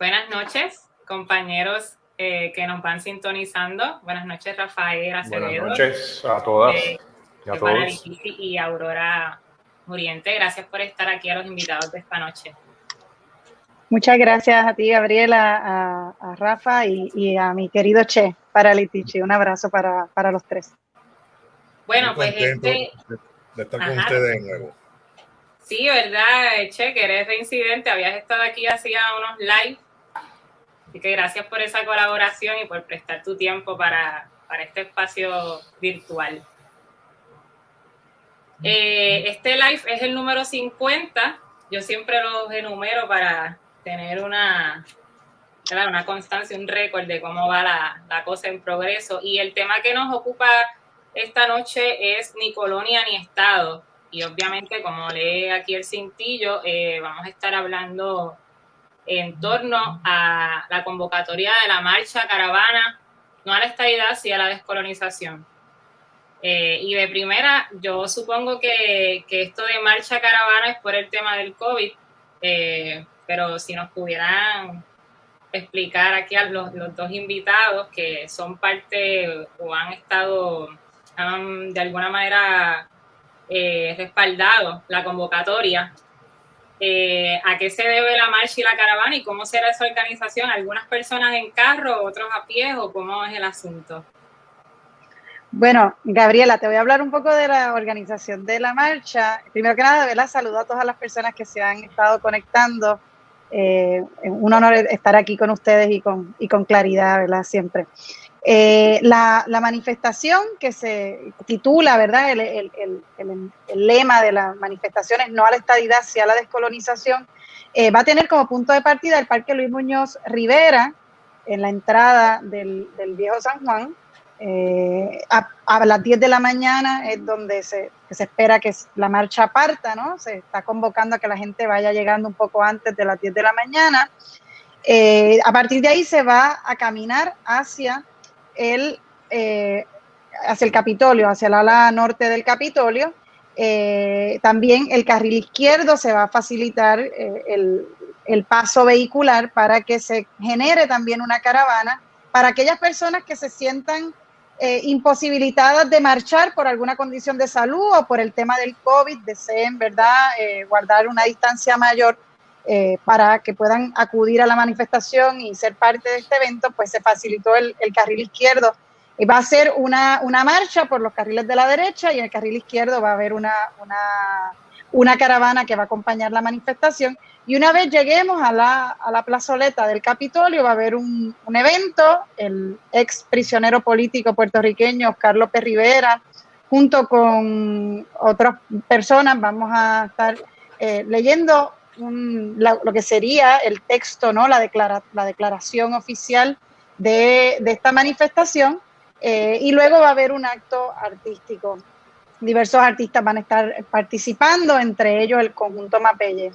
Buenas noches, compañeros eh, que nos van sintonizando. Buenas noches, Rafael Acevedo. Buenas noches a todas eh, y a todos. Y Aurora Muriente. Gracias por estar aquí a los invitados de esta noche. Muchas gracias a ti, Gabriela, a, Rafa y, a mi querido Che para Litichi. Un abrazo para, los tres. Bueno, pues este... De estar con ustedes de nuevo. Sí, ¿verdad, Che? Que eres reincidente. Habías estado aquí hacía unos live. Así que gracias por esa colaboración y por prestar tu tiempo para, este espacio virtual. Eh, este live es el número 50. Yo siempre los enumero para tener una, una constancia, un récord de cómo va la, cosa en progreso. Y el tema que nos ocupa esta noche es ni colonia ni estado. Y obviamente, como lee aquí el cintillo, eh, vamos a estar hablando en torno a la convocatoria de la marcha caravana, no a la estabilidad, sino a la descolonización. Eh, y de primera, yo supongo que, que, esto de marcha caravana es por el tema del COVID, eh, pero si nos pudieran explicar aquí a los, dos invitados que son parte o han estado, de alguna manera eh, respaldado la convocatoria. Eh, ¿A qué se debe la marcha y la caravana y cómo será esa organización? ¿Algunas personas en carro, otros a pie o cómo es el asunto? Bueno, Gabriela, te voy a hablar un poco de la organización de la marcha. Primero que nada, ¿verdad? saludo a todas las personas que se han estado conectando eh, un honor estar aquí con ustedes y con, y con claridad, ¿verdad? Siempre. Eh, la, manifestación que se titula, ¿verdad? El, lema de la manifestación es no a la estadidad, sí a la descolonización, eh, va a tener como punto de partida el Parque Luis Muñoz Rivera en la entrada del, Viejo San Juan, eh, a, las 10 de la mañana es donde se, se, espera que la marcha parta, ¿no? Se está convocando a que la gente vaya llegando un poco antes de las 10 de la mañana. A partir de ahí se va a caminar hacia el, eh, hacia el Capitolio, hacia el ala norte del Capitolio. también el carril izquierdo se va a facilitar el, el paso vehicular para que se genere también una caravana para aquellas personas que se sientan eh, imposibilitadas de marchar por alguna condición de salud o por el tema del COVID, deseen, ¿verdad?, eh, guardar una distancia mayor eh, para que puedan acudir a la manifestación y ser parte de este evento, pues se facilitó el, carril izquierdo. Y va a ser una, una, marcha por los carriles de la derecha y en el carril izquierdo va a haber una, una, una caravana que va a acompañar la manifestación y una vez lleguemos a la, a la plazoleta del Capitolio, va a haber un, evento, el ex prisionero político puertorriqueño Carlos López Rivera, junto con otras personas, vamos a estar eh, leyendo lo que sería el texto, ¿no? la, declara, la declaración oficial de, esta manifestación, eh, y luego va a haber un acto artístico. Diversos artistas van a estar participando, entre ellos el conjunto Mapelle.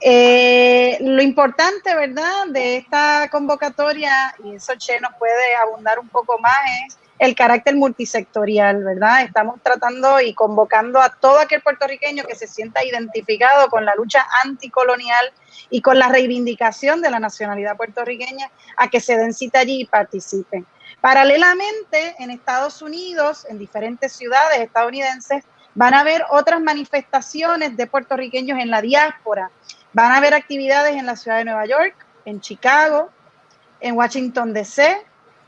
Eh, lo importante, ¿verdad?, de esta convocatoria, y eso Che nos puede abundar un poco más, es el carácter multisectorial, ¿verdad? Estamos tratando y convocando a todo aquel puertorriqueño que se sienta identificado con la lucha anticolonial y con la reivindicación de la nacionalidad puertorriqueña a que se den cita allí y participen. Paralelamente, en Estados Unidos, en diferentes ciudades estadounidenses, van a haber otras manifestaciones de puertorriqueños en la diáspora Van a haber actividades en la ciudad de Nueva York, en Chicago, en Washington, D.C.,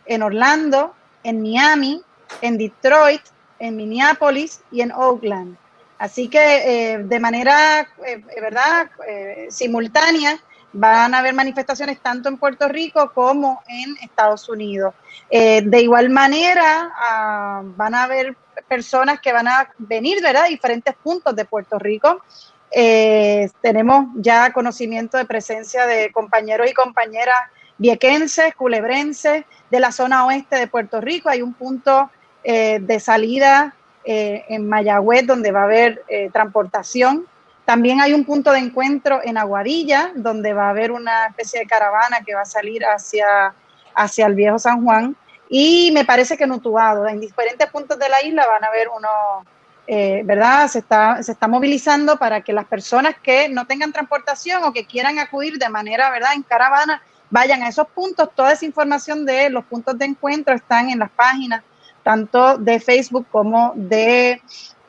en Orlando, en Miami, en Detroit, en Minneapolis y en Oakland. Así que eh, de manera, eh, ¿verdad?, eh, simultánea van a haber manifestaciones tanto en Puerto Rico como en Estados Unidos. de igual manera, ah, van a haber personas que van a venir, ¿verdad?, diferentes puntos de Puerto Rico eh, tenemos ya conocimiento de presencia de compañeros y compañeras viequenses, culebrenses, de la zona oeste de Puerto Rico. Hay un punto eh, de salida eh, en Mayagüez donde va a haber transportación. También hay un punto de encuentro en Aguadilla, donde va a haber una especie de caravana que va a salir hacia, hacia el viejo San Juan. Y me parece que en Utuado, en diferentes puntos de la isla van a haber unos eh, ¿verdad? Se está, se está movilizando para que las personas que no tengan transportación o que quieran acudir de manera, ¿verdad?, en caravana, vayan a esos puntos. Toda esa información de los puntos de encuentro están en las páginas tanto de Facebook como de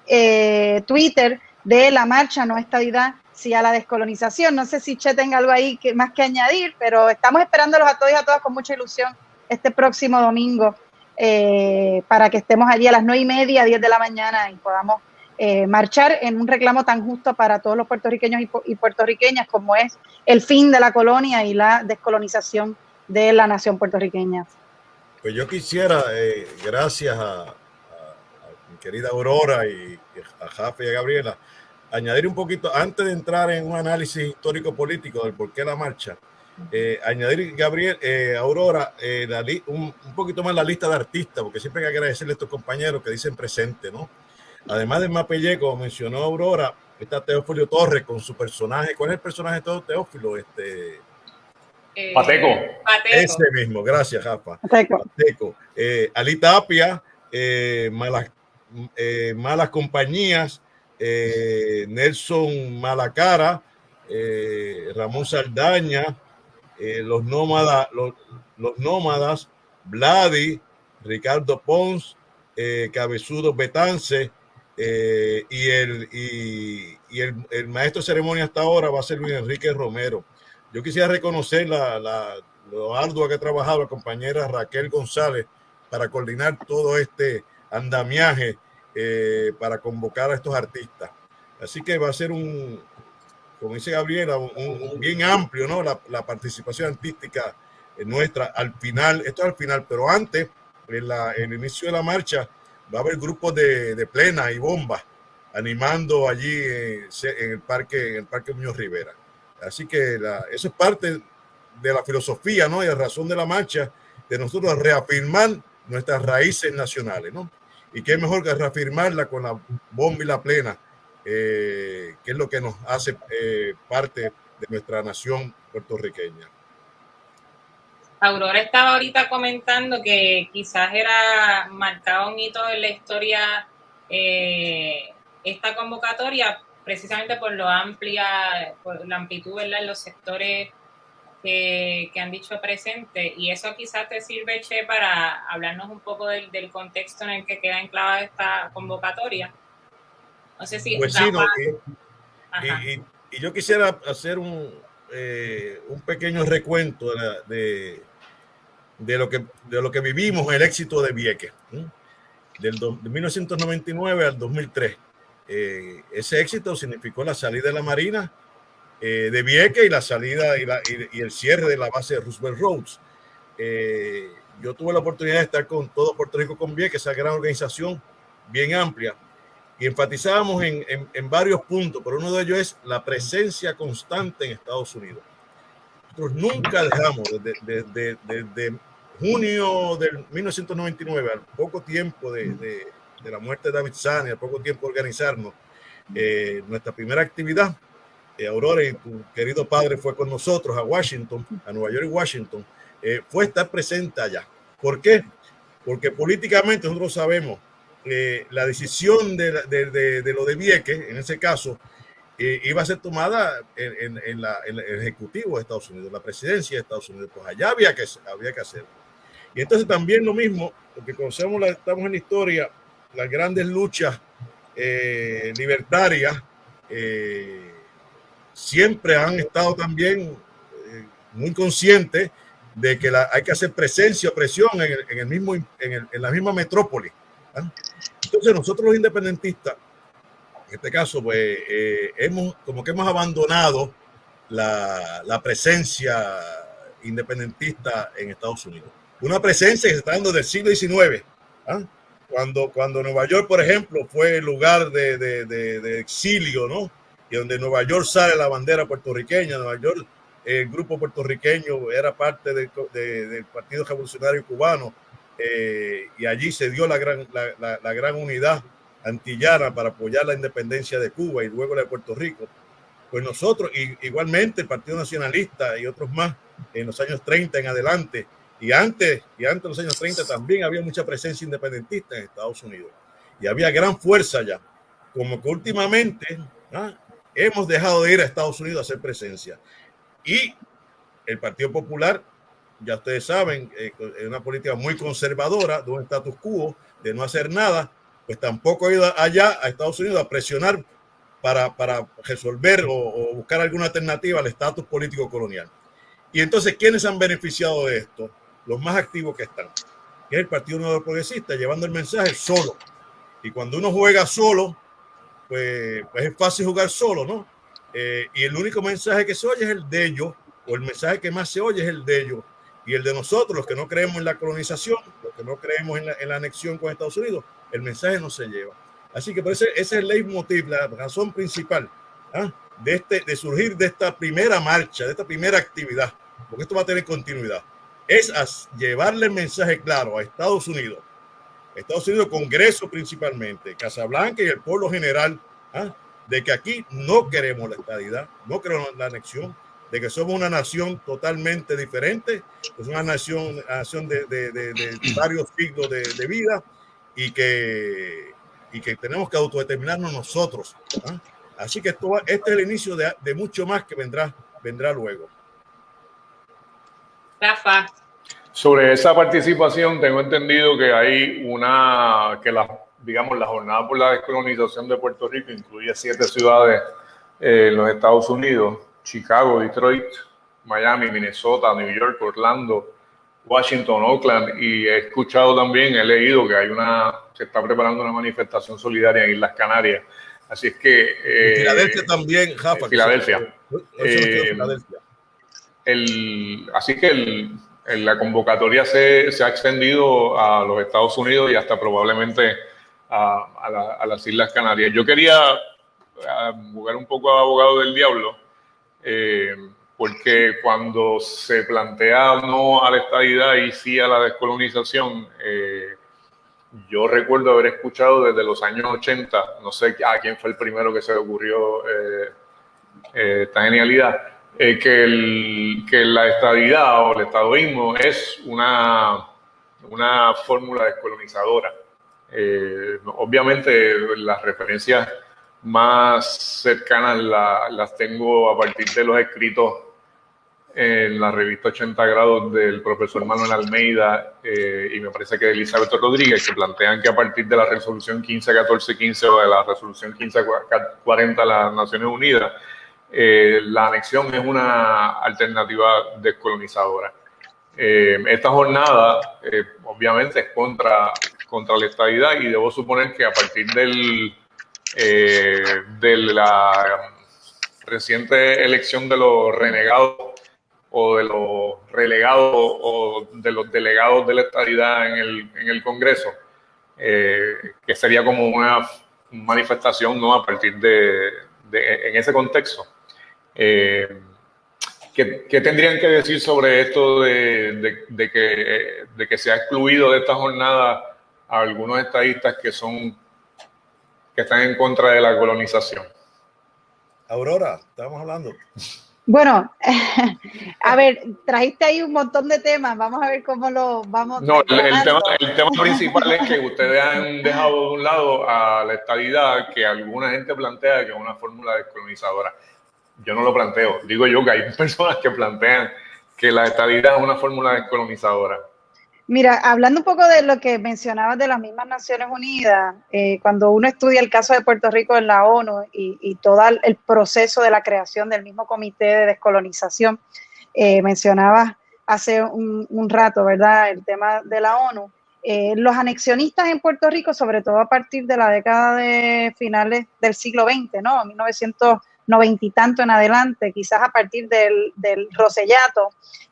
eh, Twitter de la marcha No Estadidad, sí a la descolonización. No sé si Che tenga algo ahí que, más que añadir, pero estamos esperándolos a todos y a todas con mucha ilusión este próximo domingo eh, para que estemos allí a las nueve y media, diez de la mañana y podamos eh, marchar en un reclamo tan justo para todos los puertorriqueños y, puertorriqueñas como es el fin de la colonia y la descolonización de la nación puertorriqueña. Pues yo quisiera, eh, gracias a, mi querida Aurora y, a Jafe y a Gabriela, añadir un poquito, antes de entrar en un análisis histórico-político del por qué la marcha, eh, añadir, Gabriel, eh, Aurora, eh, un, poquito más la lista de artistas, porque siempre hay que agradecerle a estos compañeros que dicen presente, ¿no? Además de Mapelle, como mencionó Aurora, está Teófilo Torres con su personaje. ¿Cuál es el personaje de todo Teófilo? Este, Pateco. Ese mismo, gracias, Jafa. Pateco. Pateco. Ali Tapia, malas, malas compañías, Nelson Malacara, Ramón Saldaña, eh, los nómadas, los, nómadas, Vladi, Ricardo Pons, eh, Cabezudo Betance eh, y, el, y, el, maestro de ceremonia hasta ahora va a ser Luis Enrique Romero. Yo quisiera reconocer la, la, lo ardua que ha trabajado la compañera Raquel González para coordinar todo este andamiaje para convocar a estos artistas. Así que va a ser un, como dice Gabriela, un, bien amplio, ¿no? La, participación artística nuestra al final, esto es al final, pero antes, en, la, el inicio de la marcha, va a haber grupos de, de plena y bombas animando allí en, el parque, en el parque Muñoz Rivera. Así que eso es parte de la filosofía, ¿no? Y la razón de la marcha, de nosotros reafirmar nuestras raíces nacionales, ¿no? Y qué mejor que reafirmarla con la bomba y la plena eh, que es lo que nos hace eh, parte de nuestra nación puertorriqueña. Aurora estaba ahorita comentando que quizás era marcado un hito en la historia eh, esta convocatoria, precisamente por lo amplia, por la amplitud en los sectores que, han dicho presente. Y eso quizás te sirve, Che, para hablarnos un poco del, del contexto en el que queda enclavada esta convocatoria. No sé si. Pues sí, y, yo quisiera hacer un, eh, un pequeño recuento de, de, lo que, de lo que vivimos, el éxito de Vieques, del de 1999 al 2003. Eh, ese éxito significó la salida de la Marina eh, de Vieques y la salida y, la, y, el cierre de la base de Roosevelt Roads. yo tuve la oportunidad de estar con todo Puerto Rico con Vieques, esa gran organización bien amplia y enfatizábamos en, en, varios puntos, pero uno de ellos es la presencia constante en Estados Unidos. Nosotros nunca dejamos, desde, desde, junio del 1999, al poco tiempo de, de, la muerte de David Sani, al poco tiempo de organizarnos, eh, nuestra primera actividad, eh, Aurora y tu querido padre fue con nosotros a Washington, a Nueva York y Washington, eh, fue estar presente allá. ¿Por qué? Porque políticamente nosotros sabemos la decisión de, lo de Vieques, en ese caso, eh, iba a ser tomada en, el Ejecutivo de Estados Unidos, la presidencia de Estados Unidos. Pues allá había que, había que hacerlo. Y entonces también lo mismo, porque conocemos, la, estamos en la historia, las grandes luchas eh, libertarias siempre han estado también muy conscientes de que hay que hacer presencia o presión en, el, mismo, en, la misma metrópoli. ¿ah? Entonces nosotros los independentistas, en este caso, pues eh, hemos como que hemos abandonado la, presencia independentista en Estados Unidos. Una presencia que está dando del siglo XIX. ¿ah? Cuando, cuando Nueva York, por ejemplo, fue el lugar de, de, exilio, ¿no? Y donde Nueva York sale la bandera puertorriqueña, Nueva York, el grupo puertorriqueño era parte del Partido Revolucionario Cubano, eh, y allí se dio la gran, la, la, gran unidad antillana para apoyar la independencia de Cuba y luego la de Puerto Rico. Pues nosotros, y, igualmente el Partido Nacionalista y otros más en los años 30 en adelante, y antes, y antes de los años 30 también había mucha presencia independentista en Estados Unidos. Y había gran fuerza allá. Como que últimamente ¿ah? hemos dejado de ir a Estados Unidos a hacer presencia. Y el Partido Popular, ya ustedes saben, eh, es una política muy conservadora, de un status quo, de no hacer nada, pues tampoco ha ido allá a Estados Unidos a presionar para, para resolver o, o, buscar alguna alternativa al estatus político colonial. Y entonces, ¿quiénes han beneficiado de esto? Los más activos que están, que es el Partido Nuevo Progresista, llevando el mensaje solo. Y cuando uno juega solo, pues, pues es fácil jugar solo, ¿no? Eh, y el único mensaje que se oye es el de ellos, o el mensaje que más se oye es el de ellos. Y el de nosotros, los que no creemos en la colonización, los que no creemos en la, en la anexión con Estados Unidos, el mensaje no se lleva. Así que por ese, ese es el leitmotiv, la razón principal ¿ah? de, este, de surgir de esta primera marcha, de esta primera actividad, porque esto va a tener continuidad, es a llevarle el mensaje claro a Estados Unidos, Estados Unidos, Congreso principalmente, Casablanca y el pueblo general, ¿ah? de que aquí no queremos la estadidad, no queremos la anexión, de que somos una nación totalmente diferente, es una nación, nación de, de, de, de, varios siglos de, vida y que, y que tenemos que autodeterminarnos nosotros. ¿ah? Así que esto, este es el inicio de, mucho más que vendrá, vendrá luego. Rafa. Sobre esa participación, tengo entendido que hay una, que la, digamos, la jornada por la descolonización de Puerto Rico incluye siete ciudades eh, en los Estados Unidos Chicago, Detroit, Miami, Minnesota, New York, Orlando, Washington, Oakland y he escuchado también, he leído que hay una, se está preparando una manifestación solidaria en Islas Canarias. Así es que... Eh, Filadelfia también, Rafa. Filadelfia. Eh, Filadelfia. El, así que el, la convocatoria se, se, ha extendido a los Estados Unidos y hasta probablemente a, a, la, a las Islas Canarias. Yo quería jugar un poco a abogado del diablo eh, porque cuando se plantea no a la estadidad y sí a la descolonización, eh, yo recuerdo haber escuchado desde los años 80, no sé a quién fue el primero que se le ocurrió eh, esta genialidad, que, el, que la estadidad o el estadoísmo es una, una fórmula descolonizadora. obviamente las referencias más cercanas las tengo a partir de los escritos en la revista 80 grados del profesor Manuel Almeida eh, y me parece que de Elizabeth Rodríguez, que plantean que a partir de la resolución 151415 o de la resolución 1540 de las Naciones Unidas, eh, la anexión es una alternativa descolonizadora. Eh, esta jornada, obviamente, es contra, contra la estabilidad y debo suponer que a partir del eh, de la reciente elección de los renegados o de los relegados o de los delegados de la estabilidad en el, en el Congreso, eh, que sería como una manifestación ¿no? a partir de en ese contexto. Eh, ¿qué, ¿qué, tendrían que decir sobre esto de, de, de, que, de que se ha excluido de esta jornada a algunos estadistas que son que están en contra de la colonización. Aurora, estamos hablando. Bueno, a ver, trajiste ahí un montón de temas, vamos a ver cómo lo vamos. No, el, el, tema, el, tema, principal es que ustedes han dejado de un lado a la estabilidad que alguna gente plantea que es una fórmula descolonizadora. Yo no lo planteo, digo yo que hay personas que plantean que la estabilidad es una fórmula descolonizadora. Mira, hablando un poco de lo que mencionabas de las mismas Naciones Unidas, eh, cuando uno estudia el caso de Puerto Rico en la ONU y, todo el proceso de la creación del mismo comité de descolonización, eh, mencionabas hace un, rato, ¿verdad? El tema de la ONU. Eh, los anexionistas en Puerto Rico, sobre todo a partir de la década de finales del siglo XX, ¿no? 1990 y tanto en adelante, quizás a partir del, Rosellato,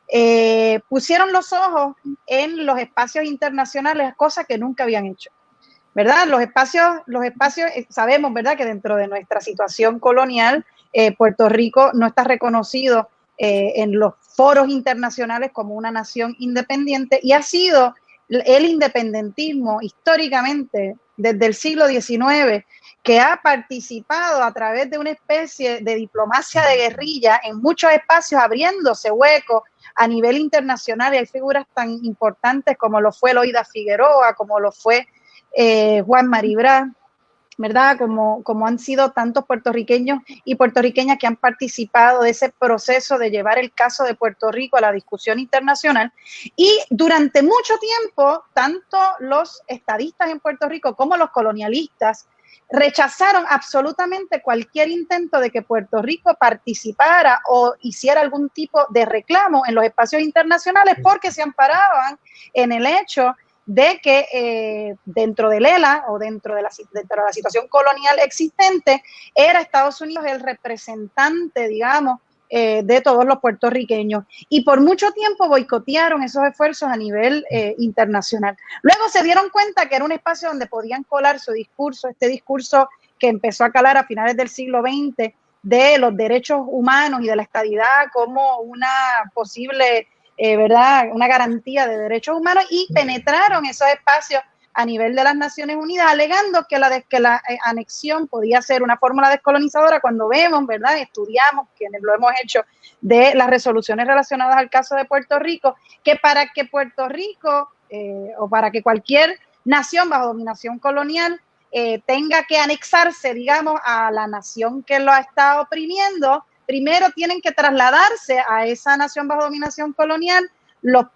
eh, pusieron los ojos en los espacios internacionales, cosa que nunca habían hecho. ¿Verdad? Los espacios, los espacios, eh, sabemos, ¿verdad?, que dentro de nuestra situación colonial, eh, Puerto Rico no está reconocido en los foros internacionales como una nación independiente y ha sido el independentismo históricamente desde el siglo XIX que ha participado a través de una especie de diplomacia de guerrilla en muchos espacios, abriéndose huecos a nivel internacional. Y hay figuras tan importantes como lo fue Loida Figueroa, como lo fue eh, Juan Maribra, ¿verdad? Como, como han sido tantos puertorriqueños y puertorriqueñas que han participado de ese proceso de llevar el caso de Puerto Rico a la discusión internacional. Y durante mucho tiempo, tanto los estadistas en Puerto Rico como los colonialistas rechazaron absolutamente cualquier intento de que Puerto Rico participara o hiciera algún tipo de reclamo en los espacios internacionales porque se amparaban en el hecho de que eh, dentro del ELA o dentro de, la, dentro de la situación colonial existente, era Estados Unidos el representante, digamos, eh, de todos los puertorriqueños. Y por mucho tiempo boicotearon esos esfuerzos a nivel eh, internacional. Luego se dieron cuenta que era un espacio donde podían colar su discurso, este discurso que empezó a calar a finales del siglo XX de los derechos humanos y de la estadidad como una posible eh, ¿verdad? Una garantía de derechos humanos y penetraron esos espacios a nivel de las Naciones Unidas, alegando que la, eh, anexión podía ser una fórmula descolonizadora cuando vemos, ¿verdad? Estudiamos, quienes lo hemos hecho, de las resoluciones relacionadas al caso de Puerto Rico, que para que Puerto Rico eh, o para que cualquier nación bajo dominación colonial tenga que anexarse, digamos, a la nación que lo estado oprimiendo, primero tienen que trasladarse a esa nación bajo dominación colonial los,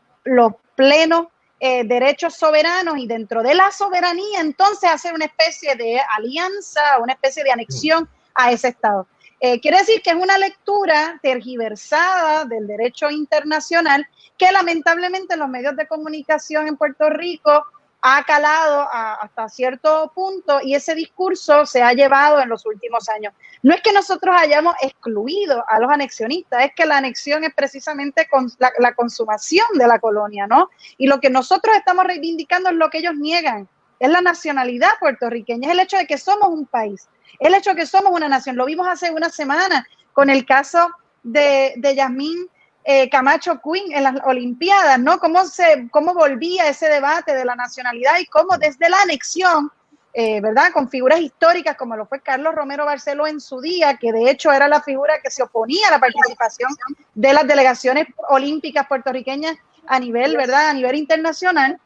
plenos eh, derechos soberanos y dentro de la soberanía entonces hacer una especie de alianza, una especie de anexión a ese Estado. Eh, quiere decir que es una lectura tergiversada del derecho internacional que lamentablemente los medios de comunicación en Puerto Rico ha calado hasta cierto punto y ese discurso se ha llevado en los últimos años. No es que nosotros hayamos excluido a los anexionistas, es que la anexión es precisamente con la, consumación de la colonia, ¿no? Y lo que nosotros estamos reivindicando es lo que ellos niegan, es la nacionalidad puertorriqueña, es el hecho de que somos un país, el hecho de que somos una nación. Lo vimos hace una semana con el caso de, de Yasmín eh, Camacho Quinn en las Olimpiadas, ¿no? Cómo, se, cómo volvía ese debate de la nacionalidad y cómo desde la anexión, eh, ¿verdad? Con figuras históricas como lo fue Carlos Romero Barceló en su día, que de hecho era la figura que se oponía a la participación de las delegaciones olímpicas puertorriqueñas a nivel, ¿verdad? A nivel internacional,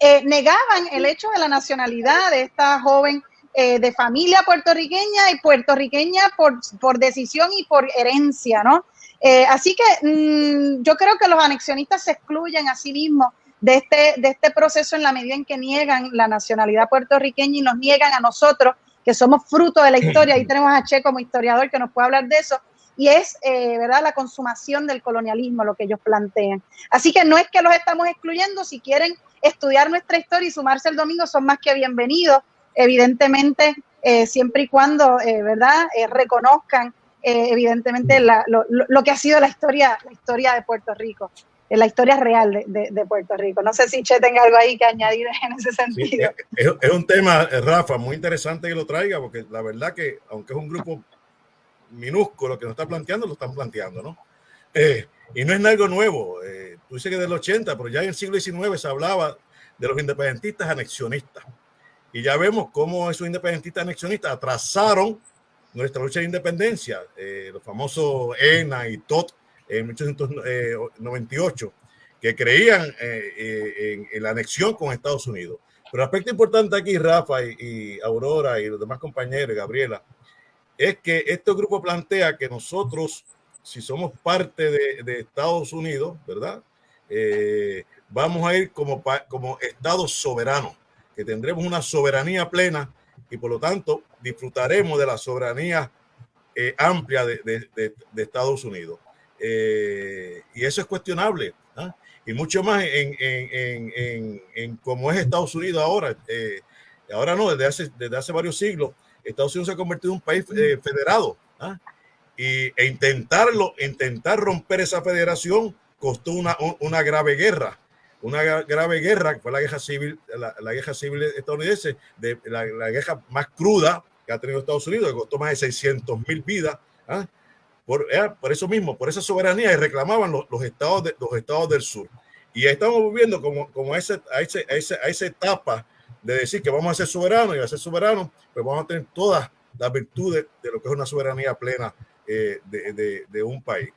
eh, negaban el hecho de la nacionalidad de esta joven de familia puertorriqueña y puertorriqueña por, por decisión y por herencia, ¿no? Eh, así que mm, yo creo que los anexionistas se excluyen a sí mismos de este, de este proceso en la medida en que niegan la nacionalidad puertorriqueña y nos niegan a nosotros, que somos fruto de la historia. Ahí tenemos a Che como historiador que nos puede hablar de eso. Y es, eh, ¿verdad?, la consumación del colonialismo lo que ellos plantean. Así que no es que los estamos excluyendo, si quieren estudiar nuestra historia y sumarse el domingo, son más que bienvenidos, evidentemente, eh, siempre y cuando, ¿verdad?, reconozcan eh, evidentemente lo, que ha sido la historia, la historia de Puerto Rico, eh, la historia real de, Puerto Rico. No sé si Che tenga algo ahí que añadir en ese sentido. es, un tema, eh, Rafa, muy interesante que lo traiga, porque la verdad que, aunque es un grupo minúsculo que nos está planteando, lo están planteando, ¿no? y no es algo nuevo. tú dices que del 80, pero ya en el siglo XIX se hablaba de los independentistas anexionistas. Y ya vemos cómo esos independentistas anexionistas atrasaron nuestra lucha de independencia, eh, los famosos ENA y TOT en 1898, que creían eh, eh, en, la anexión con Estados Unidos. Pero el aspecto importante aquí, Rafa y, Aurora y los demás compañeros, Gabriela, es que este grupo plantea que nosotros, si somos parte de, Estados Unidos, ¿verdad? vamos a ir como, como Estado soberano, que tendremos una soberanía plena y por lo tanto disfrutaremos de la soberanía eh, amplia de, Estados Unidos. Eh, y eso es cuestionable. ¿ah? Y mucho más en, en, en, cómo es Estados Unidos ahora. Eh, ahora no, desde hace, desde hace varios siglos, Estados Unidos se ha convertido en un país federado. ¿ah? Y, e intentarlo, intentar romper esa federación costó una, una grave guerra una grave guerra, que fue la guerra civil, la, guerra civil estadounidense, de, la, guerra más cruda que ha tenido Estados Unidos, que costó más de 600 mil vidas. ¿ah? Por, por, eso mismo, por esa soberanía, y reclamaban los, los, estados de, los estados del sur. Y estamos viviendo como, como a, ese, a, ese, a, esa etapa de decir que vamos a ser soberanos y a ser soberanos, pues vamos a tener todas las virtudes de lo que es una soberanía plena eh, de, de, de, un país.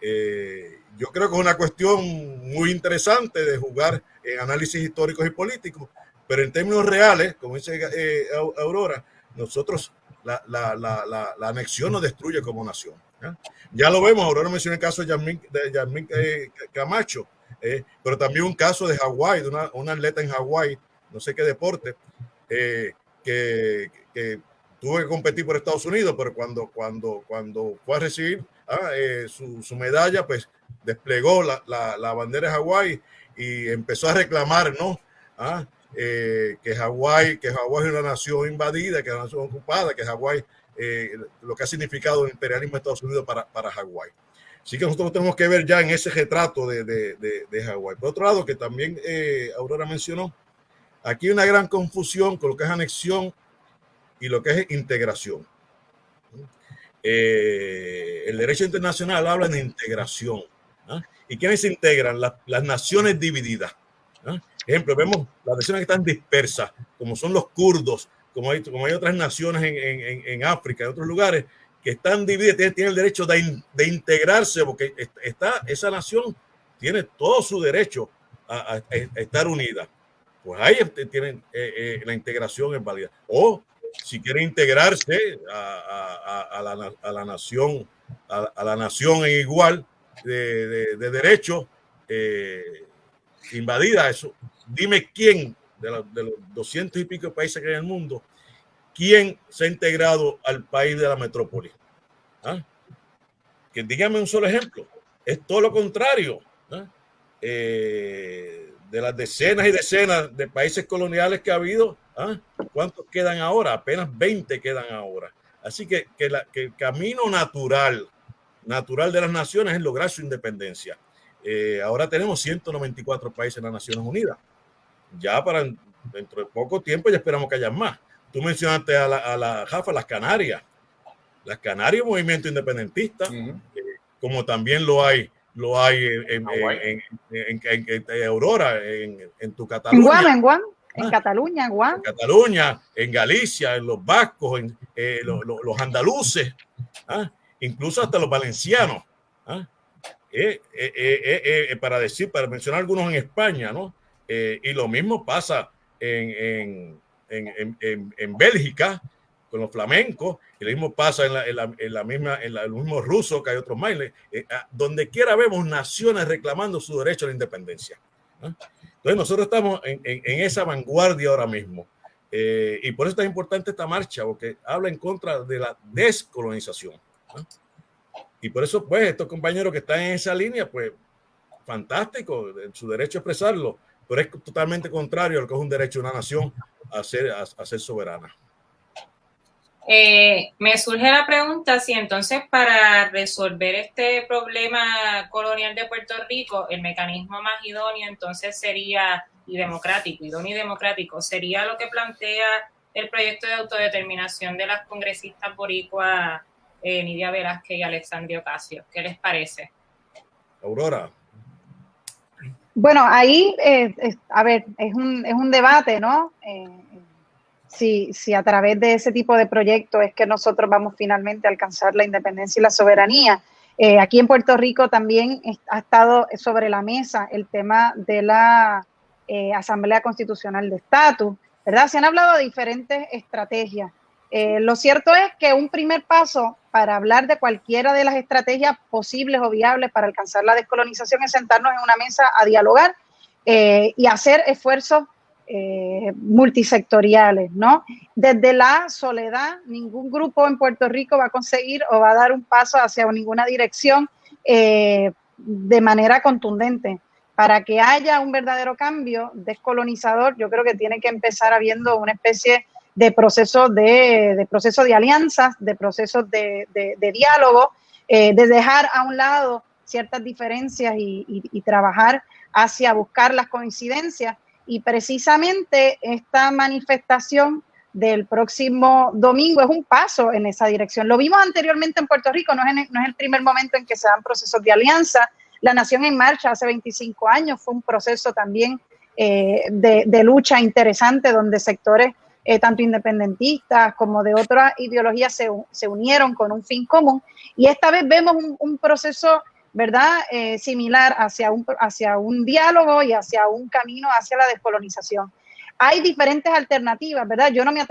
Eh, yo creo que es una cuestión muy interesante de jugar en análisis históricos y políticos, pero en términos reales, como dice eh, Aurora, nosotros, la, la, la, la anexión nos destruye como nación. Ya lo vemos, ahora no mencioné el caso de Yasmin, eh, Camacho, eh, pero también un caso de Hawái, de una, una, atleta en Hawái, no sé qué deporte, eh, que, que, tuvo que competir por Estados Unidos, pero cuando, cuando, cuando fue a recibir ah, su, su, medalla, pues desplegó la, la, la, bandera de Hawái y empezó a reclamar, ¿no? Ah, que Hawái que Hawái es una nación invadida, que es una nación ocupada, que Hawái eh, lo que ha significado el imperialismo de Estados Unidos para, para Hawái. Así que nosotros tenemos que ver ya en ese retrato de, de, de, Hawái. Por otro lado, que también eh, Aurora mencionó, aquí hay una gran confusión con lo que es anexión y lo que es integración. Eh, el derecho internacional habla de integración. ¿ah? ¿Y quiénes se integran? Las, las naciones divididas. ¿ah? Ejemplo, vemos las naciones que están dispersas, como son los kurdos, como hay, como hay otras naciones en, en, en África, en otros lugares, que están divididas, tienen, el derecho de, de, integrarse, porque está, esa nación tiene todo su derecho a, a, estar unida. Pues ahí tienen eh, eh, la integración es válida. O si quieren integrarse a, la, la, nación, a, la nación igual de, de, de derecho, eh, invadida eso. Dime quién de, los 200 y pico países que hay en el mundo, ¿quién se ha integrado al país de la metrópoli? ¿Ah? Que dígame un solo ejemplo. Es todo lo contrario. ¿ah? Eh, de las decenas y decenas de países coloniales que ha habido, ¿ah? ¿cuántos quedan ahora? Apenas 20 quedan ahora. Así que, que, la, que, el camino natural, natural de las naciones es lograr su independencia. Eh, ahora tenemos 194 países en las Naciones Unidas ya para dentro de poco tiempo ya esperamos que haya más. Tú mencionaste a la, a la Jafa, las Canarias. Las Canarias, movimiento independentista, eh, como también lo hay, lo hay en, en, en, en Aurora, en, tu Cataluña. En Guam, en Guam. En ah, Cataluña, en Guam. En Cataluña, en Galicia, en los vascos, en eh, los, los, los, andaluces, ¿ah? incluso hasta los valencianos. ¿ah? Eh, eh, para decir, para mencionar algunos en España, ¿no? Eh, y lo mismo pasa en, en, en, en, Bélgica con los flamencos, y lo mismo pasa en la, la, la misma, en el mismo que hay otros más. Eh, donde quiera vemos naciones reclamando su derecho a la independencia. Entonces nosotros estamos en, esa vanguardia ahora mismo. Eh, y por eso es importante esta marcha, porque habla en contra de la descolonización. Y por eso, pues, estos compañeros que están en esa línea, pues, fantástico, su derecho a expresarlo pero es totalmente contrario a lo que es un derecho de una nación a ser, a, a ser soberana. Eh, me surge la pregunta si entonces para resolver este problema colonial de Puerto Rico, el mecanismo más idóneo entonces sería, y democrático, idóneo y democrático, sería lo que plantea el proyecto de autodeterminación de las congresistas boricua eh, Nidia Velázquez y Alexandria Ocasio. ¿Qué les parece? Aurora. Bueno, ahí, eh, es, a ver, es un, es un debate, ¿no? Si, si, a través de ese tipo de proyectos es que nosotros vamos finalmente a alcanzar la independencia y la soberanía. Eh, aquí en Puerto Rico también ha estado sobre la mesa el tema de la eh, Asamblea Constitucional de Estatus, ¿verdad? Se han hablado de diferentes estrategias. Eh, lo cierto es que un primer paso para hablar de cualquiera de las estrategias posibles o viables para alcanzar la descolonización es sentarnos en una mesa a dialogar eh, y hacer esfuerzos eh, multisectoriales, ¿no? Desde la soledad, ningún grupo en Puerto Rico va a conseguir o va a dar un paso hacia ninguna dirección eh, de manera contundente. Para que haya un verdadero cambio descolonizador, yo creo que tiene que empezar habiendo una especie de procesos de, proceso de alianzas, de procesos de, diálogo, eh, de dejar a un lado ciertas diferencias y, y, trabajar hacia buscar las coincidencias. Y precisamente esta manifestación del próximo domingo es un paso en esa dirección. Lo vimos anteriormente en Puerto Rico, no es, no es el primer momento en que se dan procesos de alianza. La Nación en Marcha hace 25 años fue un proceso también eh, de, de lucha interesante donde sectores eh, tanto independentistas como de otras ideologías se, se, unieron con un fin común. Y esta vez vemos un proceso, ¿verdad?, eh, similar hacia un, hacia un diálogo y hacia un camino hacia la descolonización. Hay diferentes alternativas, ¿verdad? Yo no me,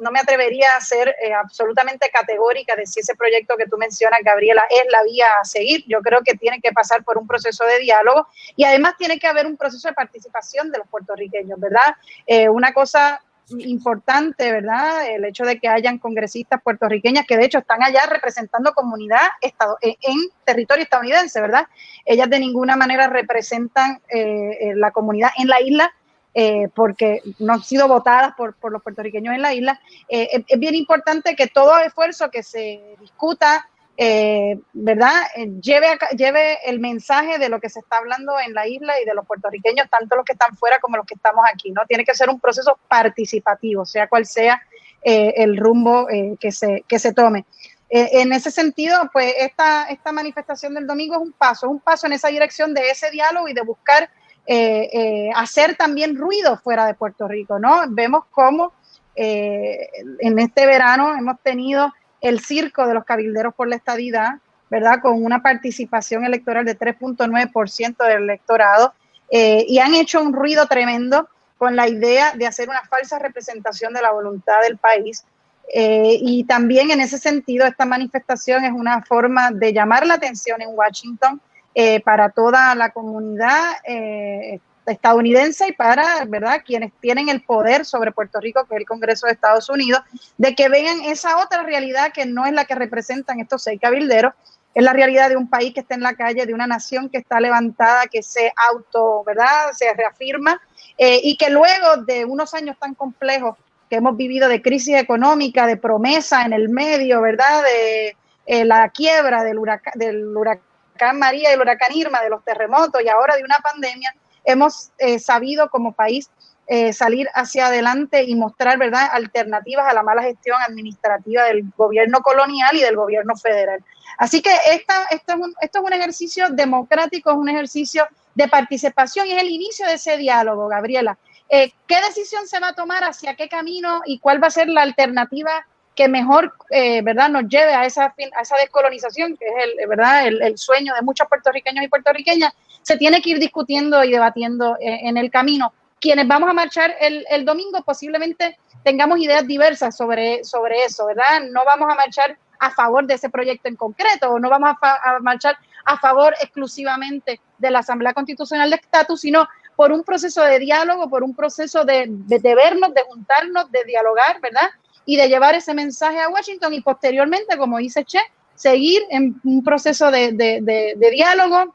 no me atrevería a ser eh, absolutamente categórica de si ese proyecto que tú mencionas, Gabriela, es la vía a seguir. Yo creo que tiene que pasar por un proceso de diálogo y además tiene que haber un proceso de participación de los puertorriqueños, ¿verdad? Eh, una cosa importante, ¿verdad? El hecho de que hayan congresistas puertorriqueñas que de hecho están allá representando comunidad estado, en, territorio estadounidense, ¿verdad? Ellas de ninguna manera representan eh, la comunidad en la isla, eh, porque no han sido votadas por, los puertorriqueños en la isla. Eh, es, bien importante que todo esfuerzo que se discuta, eh, ¿verdad?, lleve, lleve el mensaje de lo que se está hablando en la isla y de los puertorriqueños, tanto los que están fuera como los que estamos aquí, ¿no? Tiene que ser un proceso participativo, sea cual sea el rumbo que, se, que se tome. en ese sentido, pues esta, esta manifestación del domingo es un paso, un paso en esa dirección de ese diálogo y de buscar eh, eh, hacer también ruido fuera de Puerto Rico, ¿no? Vemos cómo eh, en este verano hemos tenido el circo de los cabilderos por la estadidad, ¿verdad? Con una participación electoral de 3.9% del electorado y han hecho un ruido tremendo con la idea de hacer una falsa representación de la voluntad del país. y también en ese sentido, esta manifestación es una forma de llamar la atención en Washington eh, para toda la comunidad eh, estadounidense y para verdad quienes tienen el poder sobre Puerto Rico, que es el Congreso de Estados Unidos, de que vean esa otra realidad que no es la que representan estos seis cabilderos, es la realidad de un país que está en la calle, de una nación que está levantada, que se auto, ¿verdad? Se reafirma eh, y que luego de unos años tan complejos que hemos vivido de crisis económica, de promesa en el medio, ¿verdad? De la quiebra del del huracán huracán María y el huracán Irma, de los terremotos y ahora de una pandemia, hemos eh, sabido como país eh, salir hacia adelante y mostrar verdad alternativas a la mala gestión administrativa del gobierno colonial y del gobierno federal. Así que esta, esto, es un, esto es un ejercicio democrático, es un ejercicio de participación y es el inicio de ese diálogo, Gabriela. Eh, ¿Qué decisión se va a tomar, hacia qué camino y cuál va a ser la alternativa que mejor eh, verdad nos lleve a esa a esa descolonización que es el verdad el, sueño de muchos puertorriqueños y puertorriqueñas se tiene que ir discutiendo y debatiendo eh, en, el camino quienes vamos a marchar el, el, domingo posiblemente tengamos ideas diversas sobre sobre eso verdad no vamos a marchar a favor de ese proyecto en concreto o no vamos a, marchar a favor exclusivamente de la Asamblea Constitucional de Estatus sino por un proceso de diálogo, por un proceso de, de vernos, de juntarnos, de dialogar, ¿verdad? y de llevar ese mensaje a Washington y posteriormente, como dice Che, seguir en un proceso de, diálogo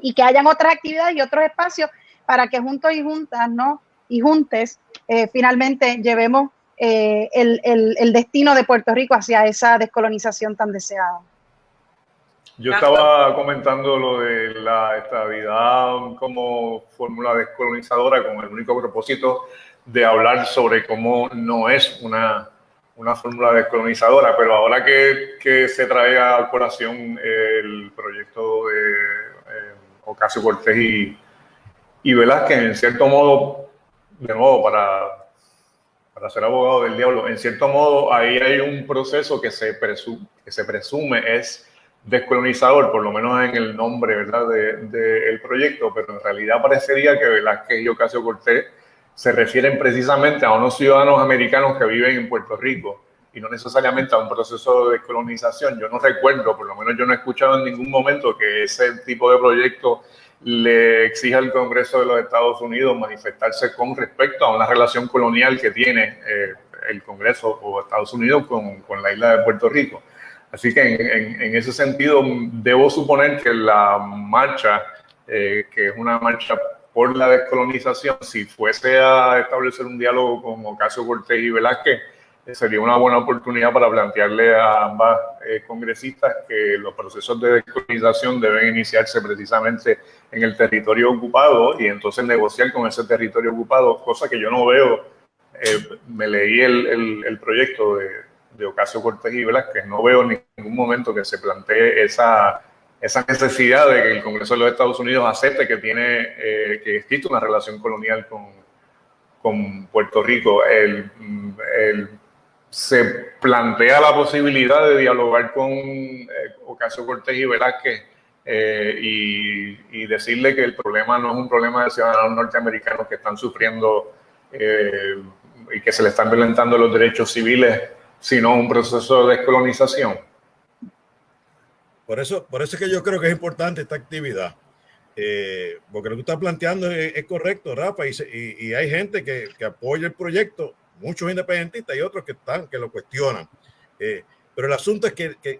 y que hayan otras actividades y otros espacios para que juntos y juntas, ¿no? Y juntes, eh, finalmente llevemos eh, el, el, destino de Puerto Rico hacia esa descolonización tan deseada. Yo estaba comentando lo de la estabilidad como fórmula descolonizadora con el único propósito de hablar sobre cómo no es una una fórmula descolonizadora, pero ahora que, que, se trae a colación el proyecto de eh, Ocasio Cortés y, y Velázquez, en cierto modo, de nuevo, para, para ser abogado del diablo, en cierto modo ahí hay un proceso que se, presume, que se presume es descolonizador, por lo menos en el nombre ¿verdad? del de, proyecto, pero en realidad parecería que Velázquez y Ocasio Cortés se refieren precisamente a unos ciudadanos americanos que viven en Puerto Rico y no necesariamente a un proceso de descolonización. Yo no recuerdo, por lo menos yo no he escuchado en ningún momento que ese tipo de proyecto le exija al Congreso de los Estados Unidos manifestarse con respecto a una relación colonial que tiene eh, el Congreso o Estados Unidos con, con, la isla de Puerto Rico. Así que en, en, ese sentido debo suponer que la marcha, eh, que es una marcha por la descolonización, si fuese a establecer un diálogo con Ocasio Cortés y Velázquez, sería una buena oportunidad para plantearle a ambas eh, congresistas que los procesos de descolonización deben iniciarse precisamente en el territorio ocupado y entonces negociar con ese territorio ocupado, cosa que yo no veo. Eh, me leí el, el, proyecto de, de Ocasio Cortés y Velázquez, no veo en ningún momento que se plantee esa esa necesidad de que el Congreso de los Estados Unidos acepte que tiene eh, que existe una relación colonial con, con Puerto Rico. El, se plantea la posibilidad de dialogar con eh, Ocasio Cortés y Velázquez eh, y, decirle que el problema no es un problema de ciudadanos norteamericanos que están sufriendo y que se le están violentando los derechos civiles, sino un proceso de descolonización. Por eso, por eso es que yo creo que es importante esta actividad. Eh, porque lo que tú estás planteando es, correcto, Rafa, y, hay gente que, apoya el proyecto, muchos independentistas y otros que están, que lo cuestionan. Eh, pero el asunto es que, que,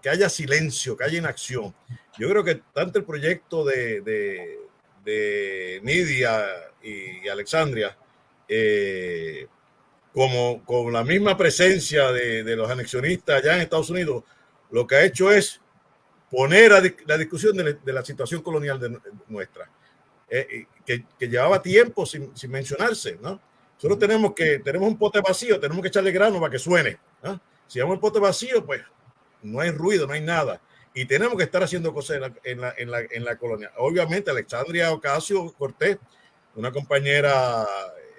que, haya silencio, que haya inacción. Yo creo que tanto el proyecto de, de, de Nidia y Alexandria, eh, como con la misma presencia de, de, los anexionistas allá en Estados Unidos, lo que ha hecho es poner a la discusión de, la situación colonial de nuestra, eh, que, que, llevaba tiempo sin, sin, mencionarse, ¿no? Solo tenemos que, tenemos un pote vacío, tenemos que echarle grano para que suene. ¿no? Si vamos el pote vacío, pues no hay ruido, no hay nada. Y tenemos que estar haciendo cosas en la, en la, en la, en la colonia. Obviamente, Alexandria Ocasio Cortés, una compañera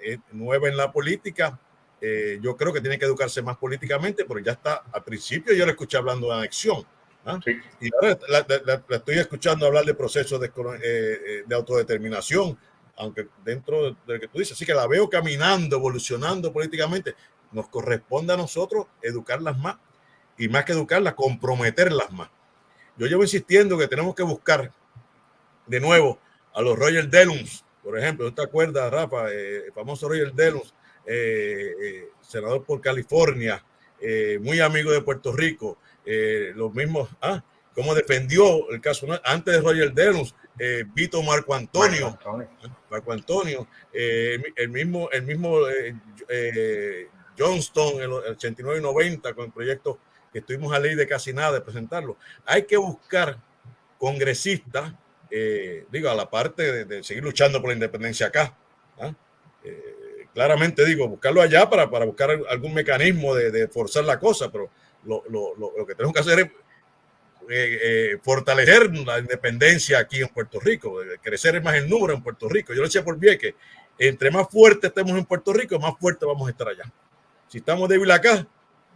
eh, nueva en la política, eh, yo creo que tiene que educarse más políticamente, porque ya está, al principio yo le escuché hablando de anexión, ¿Ah? Y ahora la, estoy escuchando hablar de procesos de, eh, de, autodeterminación, aunque dentro de lo que tú dices, así que la veo caminando, evolucionando políticamente. Nos corresponde a nosotros educarlas más y más que educarlas, comprometerlas más. Yo llevo insistiendo que tenemos que buscar de nuevo a los Roger Dellums, por ejemplo, ¿no te acuerdas, Rafa? Eh, el famoso Roger Dellums, senador por California, muy amigo de Puerto Rico, eh, los mismos, ah, cómo defendió el caso antes de Roger Denus, eh, Vito Marco Antonio, Marco Antonio, eh, el mismo, el mismo eh, Johnston en el 89 y 90 con el proyecto que estuvimos a ley de casi nada de presentarlo. Hay que buscar congresistas, digo, a la parte de, seguir luchando por la independencia acá. ¿ah? claramente digo, buscarlo allá para, para buscar algún mecanismo de, de forzar la cosa, pero lo, lo, lo, que tenemos que hacer es eh, eh, fortalecer la independencia aquí en Puerto Rico, crecer más el número en Puerto Rico. Yo lo decía por bien que entre más fuerte estemos en Puerto Rico, más fuerte vamos a estar allá. Si estamos débiles acá,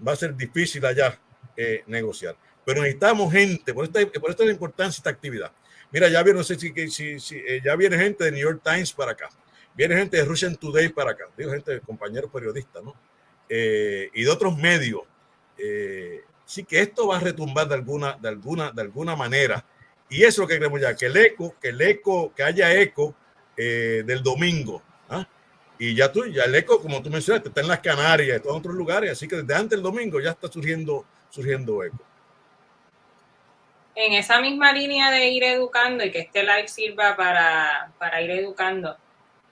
va a ser difícil allá eh, negociar. Pero necesitamos gente, por esto, por esto es la importancia de esta actividad. Mira, ya viene, no sé si, si, si ya viene gente de New York Times para acá, viene gente de Russian Today para acá, digo gente, de compañeros periodistas, ¿no? y de otros medios eh, sí que esto va a retumbar de alguna, de alguna, de alguna manera. Y eso es lo que queremos ya, que el eco, que el eco, que haya eco eh, del domingo. ¿ah? Y ya tú, ya el eco, como tú mencionaste, está en las Canarias, está en otros lugares, así que desde antes del domingo ya está surgiendo, surgiendo eco. En esa misma línea de ir educando y que este live sirva para, para ir educando,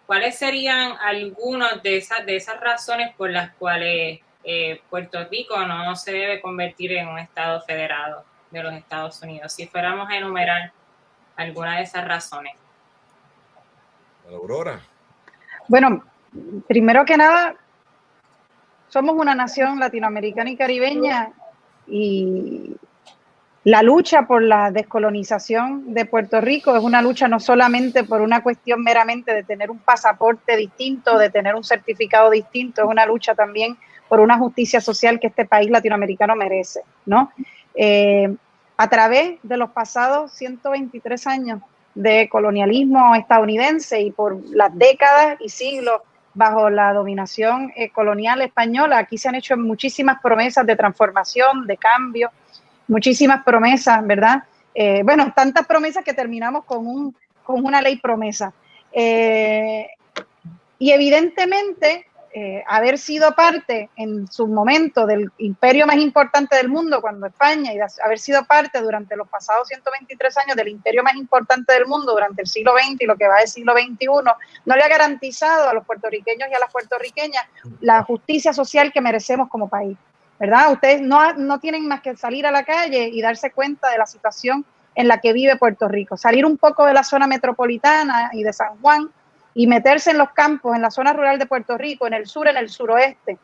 ¿cuáles serían algunas de esas, de esas razones por las cuales eh, Puerto Rico no se debe convertir en un estado federado de los Estados Unidos. Si fuéramos a enumerar alguna de esas razones. Aurora. Bueno, primero que nada, somos una nación latinoamericana y caribeña y la lucha por la descolonización de Puerto Rico es una lucha no solamente por una cuestión meramente de tener un pasaporte distinto, de tener un certificado distinto, es una lucha también por una justicia social que este país latinoamericano merece, ¿no? Eh, a través de los pasados 123 años de colonialismo estadounidense y por las décadas y siglos bajo la dominación eh, colonial española, aquí se han hecho muchísimas promesas de transformación, de cambio, muchísimas promesas, ¿verdad? Eh, bueno, tantas promesas que terminamos con, un, con una ley promesa. y evidentemente eh, haber sido parte en su momento del imperio más importante del mundo, cuando España, y haber sido parte durante los pasados 123 años del imperio más importante del mundo durante el siglo XX y lo que va del siglo XXI, no le ha garantizado a los puertorriqueños y a las puertorriqueñas la justicia social que merecemos como país. ¿Verdad? Ustedes no, no tienen más que salir a la calle y darse cuenta de la situación en la que vive Puerto Rico, salir un poco de la zona metropolitana y de San Juan y meterse en los campos, en la zona rural de Puerto Rico, en el sur, en el suroeste,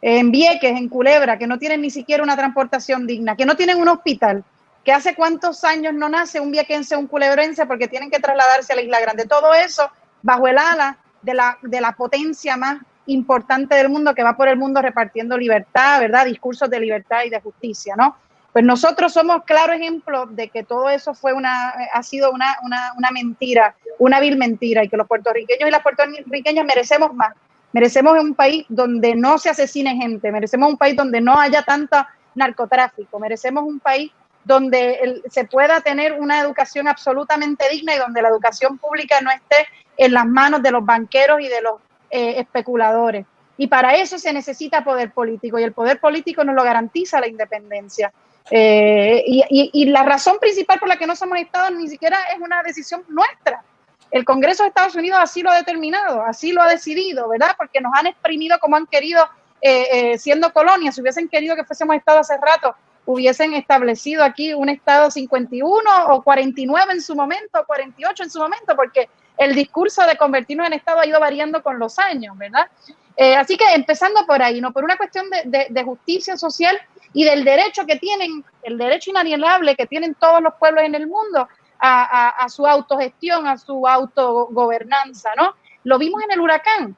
en Vieques, en Culebra, que no tienen ni siquiera una transportación digna, que no tienen un hospital, que hace cuántos años no nace un viequense o un culebrense porque tienen que trasladarse a la Isla Grande. Todo eso bajo el ala de la, de la potencia más importante del mundo que va por el mundo repartiendo libertad, ¿verdad? Discursos de libertad y de justicia, ¿no? Pues nosotros somos claro ejemplo de que todo eso fue una, ha sido una, una, una mentira, una vil mentira, y que los puertorriqueños y las puertorriqueñas merecemos más, Merecemos un país donde no se asesine gente, merecemos un país donde no haya tanta narcotráfico, merecemos un país donde se pueda tener una educación absolutamente digna y donde la educación pública no esté en las manos de los banqueros y de los eh, especuladores. Y para eso se necesita poder político y el poder político nos lo garantiza la independencia. Eh, y, la razón principal por la que no somos Estados ni siquiera es una decisión nuestra. El Congreso de Estados Unidos así lo ha determinado, así lo ha decidido, ¿verdad? Porque nos han exprimido como han querido eh, siendo colonias. Si hubiesen querido que fuésemos Estado hace rato, hubiesen establecido aquí un Estado 51 o 49 en su momento, 48 en su momento, porque el discurso de convertirnos en Estado ha ido variando con los años, ¿verdad? Eh, así que empezando por ahí, ¿no? Por una cuestión de, justicia social y del derecho que tienen, el derecho inalienable que tienen todos los pueblos en el mundo a, su autogestión, a su autogobernanza, ¿no? Lo vimos en el huracán.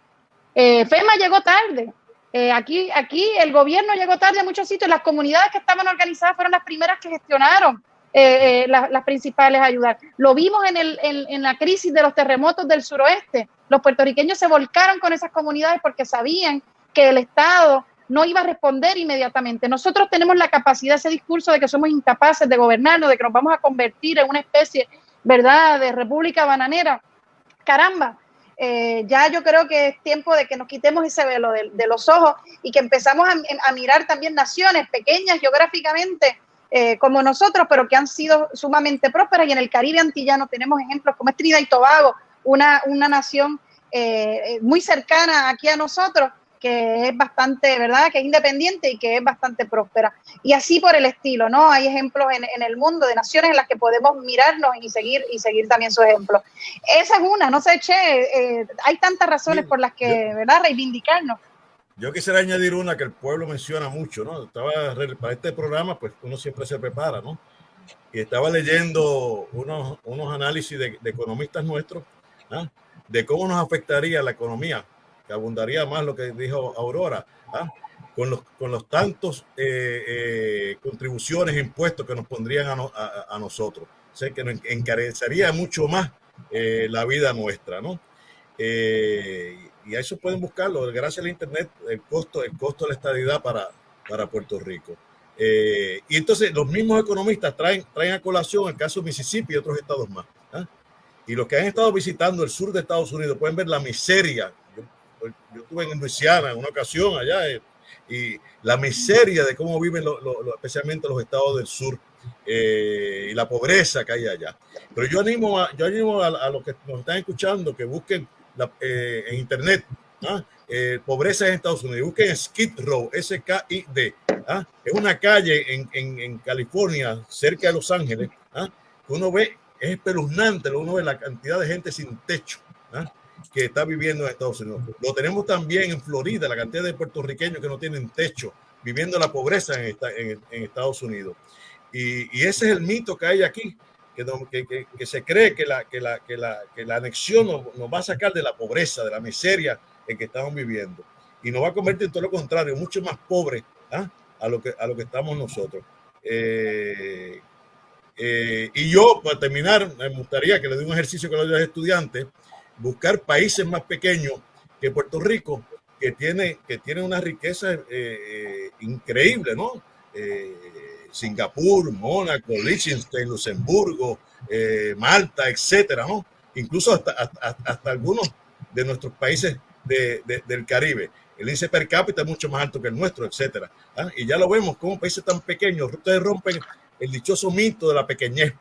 Eh, FEMA llegó tarde, eh, aquí, aquí el gobierno llegó tarde a muchos sitios, las comunidades que estaban organizadas fueron las primeras que gestionaron eh, las, principales ayudas. Lo vimos en, el, en, la crisis de los terremotos del suroeste. Los puertorriqueños se volcaron con esas comunidades porque sabían que el Estado no iba a responder inmediatamente. Nosotros tenemos la capacidad, ese discurso de que somos incapaces de gobernarnos, de que nos vamos a convertir en una especie, ¿verdad?, de república bananera. Caramba, eh, ya yo creo que es tiempo de que nos quitemos ese velo de, los ojos y que empezamos a, mirar también naciones pequeñas geográficamente eh, como nosotros, pero que han sido sumamente prósperas. Y en el Caribe antillano tenemos ejemplos como es Trinidad y Tobago, una, una nación eh, muy cercana aquí a nosotros, que es bastante, ¿verdad? Que es independiente y que es bastante próspera. Y así por el estilo, ¿no? Hay ejemplos en, el mundo de naciones en las que podemos mirarnos y seguir y seguir también su ejemplo. Esa es una, no sé, Che, eh, hay tantas razones por las que, ¿verdad? Reivindicarnos. Yo quisiera añadir una que el pueblo menciona mucho, ¿no? Estaba para este programa, pues uno siempre se prepara, ¿no? Y estaba leyendo unos, unos análisis de, economistas nuestros, de cómo nos afectaría la economía abundaría más lo que dijo Aurora, ¿ah? con, los, con los tantos eh, eh, contribuciones, impuestos que nos pondrían a, nosotros. sé que nos encarecería mucho más eh, la vida nuestra, ¿no? y a eso pueden buscarlo, gracias al Internet, el costo, el costo de la estadidad para, para Puerto Rico. y entonces los mismos economistas traen, traen a colación el caso de Mississippi y otros estados más. Y los que han estado visitando el sur de Estados Unidos pueden ver la miseria yo estuve en Luisiana en una ocasión allá eh, y la miseria de cómo viven especialmente los estados del sur eh, y la pobreza que hay allá. Pero yo animo a, yo animo a, los que nos están escuchando que busquen eh, en internet ¿ah? pobreza en Estados Unidos, busquen Skid Row, S-K-I-D. ¿ah? Es una calle en, en, en, California, cerca de Los Ángeles, ¿ah? uno ve, es espeluznante, uno ve la cantidad de gente sin techo. ¿ah? que está viviendo en Estados Unidos. Lo tenemos también en Florida, la cantidad de puertorriqueños que no tienen techo, viviendo la pobreza en, Estados Unidos. Y, ese es el mito que hay aquí, que, que, que, se cree que la, que la, que la, la anexión nos, nos, va a sacar de la pobreza, de la miseria en que estamos viviendo. Y nos va a convertir en todo lo contrario, mucho más pobres ¿ah? a, lo que, a lo que estamos nosotros. Eh, eh, y yo, para terminar, me gustaría que le dé un ejercicio que a los estudiantes buscar países más pequeños que Puerto Rico, que tiene, que tiene una riqueza eh, eh, increíble, ¿no? Eh, Singapur, Mónaco, Liechtenstein, Luxemburgo, Malta, etcétera, ¿no? Incluso hasta, hasta, algunos de nuestros países del Caribe. El índice per cápita es mucho más alto que el nuestro, etcétera. ¿ah? Y ya lo vemos como países tan pequeños, ustedes rompen el dichoso mito de la pequeñez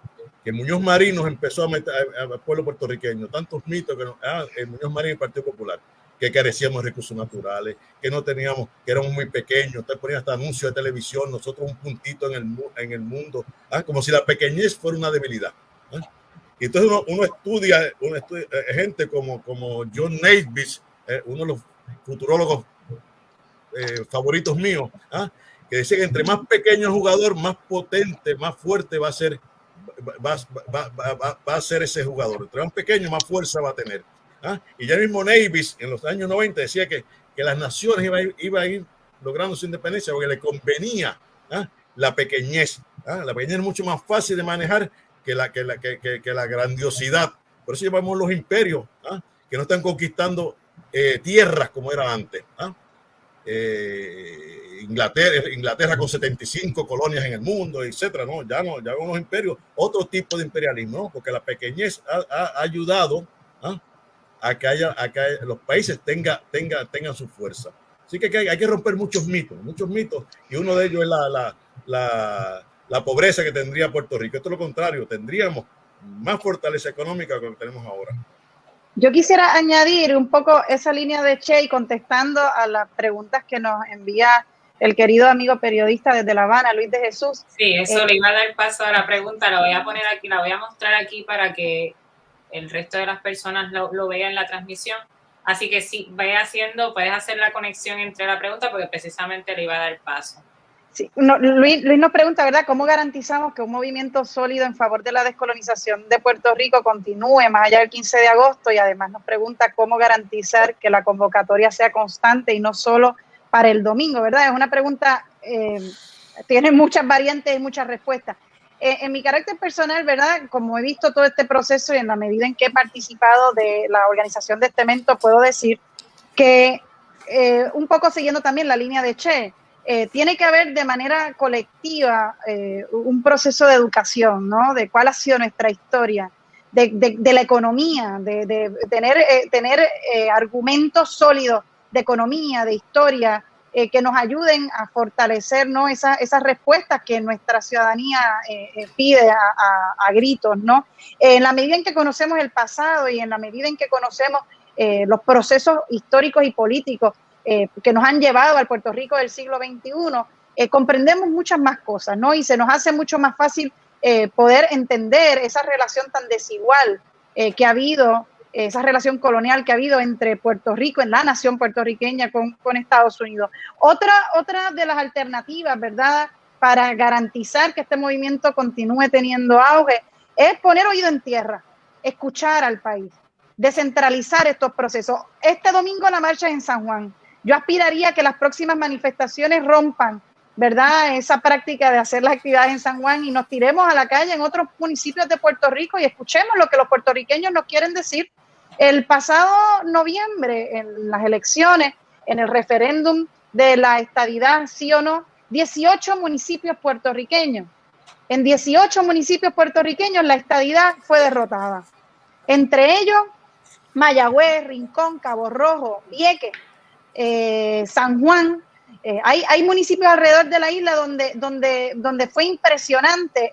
que Muñoz Marín nos empezó a meter al pueblo puertorriqueño, tantos mitos que ah, el Muñoz Marín y el Partido Popular, que carecíamos de recursos naturales, que no teníamos, que éramos muy pequeños, usted ponía hasta anuncios de televisión, nosotros un puntito en el, en el mundo, ah, como si la pequeñez fuera una debilidad. ¿ah? Y entonces uno, estudia, uno estudia eh, gente como, como John Naisbitt, eh, uno de los futurólogos eh, favoritos míos, que decía que entre más pequeño el jugador, más potente, más fuerte va a ser va, va, va, va, a ser ese jugador. Entre más pequeño, más fuerza va a tener. ¿ah? Y ya mismo Navis en los años 90 decía que, que las naciones iban a, iba a ir logrando su independencia porque le convenía ¿ah? la pequeñez. ¿ah? La pequeñez es mucho más fácil de manejar que la, que la, que, que, la grandiosidad. Por eso llamamos los imperios, que no están conquistando eh, tierras como era antes. Eh, Inglaterra, Inglaterra con 75 colonias en el mundo, etcétera, ¿no? Ya no, ya unos imperios, otro tipo de imperialismo, porque la pequeñez ha, ayudado ¿ah? a que haya, a que los países tenga, tenga, tengan su fuerza. Así que hay, que romper muchos mitos, muchos mitos, y uno de ellos es la, la, la, la pobreza que tendría Puerto Rico. Esto es lo contrario, tendríamos más fortaleza económica que lo que tenemos ahora. Yo quisiera añadir un poco esa línea de Che contestando a las preguntas que nos envía el querido amigo periodista desde La Habana, Luis de Jesús. Sí, eso le iba a dar paso a la pregunta, la voy a poner aquí, la voy a mostrar aquí para que el resto de las personas lo, lo vean en la transmisión. Así que sí, vaya haciendo, puedes hacer la conexión entre la pregunta porque precisamente le iba a dar paso. Luis, nos pregunta, ¿verdad? ¿Cómo garantizamos que un movimiento sólido en favor de la descolonización de Puerto Rico continúe más allá del 15 de agosto? Y además nos pregunta cómo garantizar que la convocatoria sea constante y no solo para el domingo, ¿verdad? Es una pregunta, eh, tiene muchas variantes y muchas respuestas. Eh, en mi carácter personal, ¿verdad? Como he visto todo este proceso y en la medida en que he participado de la organización de este evento, puedo decir que eh, un poco siguiendo también la línea de Che, eh, tiene que haber de manera colectiva eh, un proceso de educación, ¿no? De cuál ha sido nuestra historia, de, la economía, de, tener, eh, argumentos sólidos de economía, de historia, que nos ayuden a fortalecer ¿no? esas respuestas que nuestra ciudadanía pide a, gritos, ¿no? en la medida en que conocemos el pasado y en la medida en que conocemos los procesos históricos y políticos eh, que nos han llevado al Puerto Rico del siglo XXI, eh, comprendemos muchas más cosas, ¿no? Y se nos hace mucho más fácil eh, poder entender esa relación tan desigual que ha habido, esa relación colonial que ha habido entre Puerto Rico, en la nación puertorriqueña con, con Estados Unidos. Otra, otra de las alternativas, ¿verdad? Para garantizar que este movimiento continúe teniendo auge, es poner oído en tierra, escuchar al país, descentralizar estos procesos. Este domingo la marcha en San Juan. Yo aspiraría a que las próximas manifestaciones rompan, ¿verdad? Esa práctica de hacer las actividades en San Juan y nos tiremos a la calle en otros municipios de Puerto Rico y escuchemos lo que los puertorriqueños nos quieren decir. El pasado noviembre, en las elecciones, en el referéndum de la estadidad, sí o no, 18 municipios puertorriqueños. En 18 municipios puertorriqueños la estadidad fue derrotada. Entre ellos, Mayagüez, Rincón, Cabo Rojo, Vieques, eh, San Juan. Eh, hay, hay, municipios alrededor de la isla donde, donde, donde fue impresionante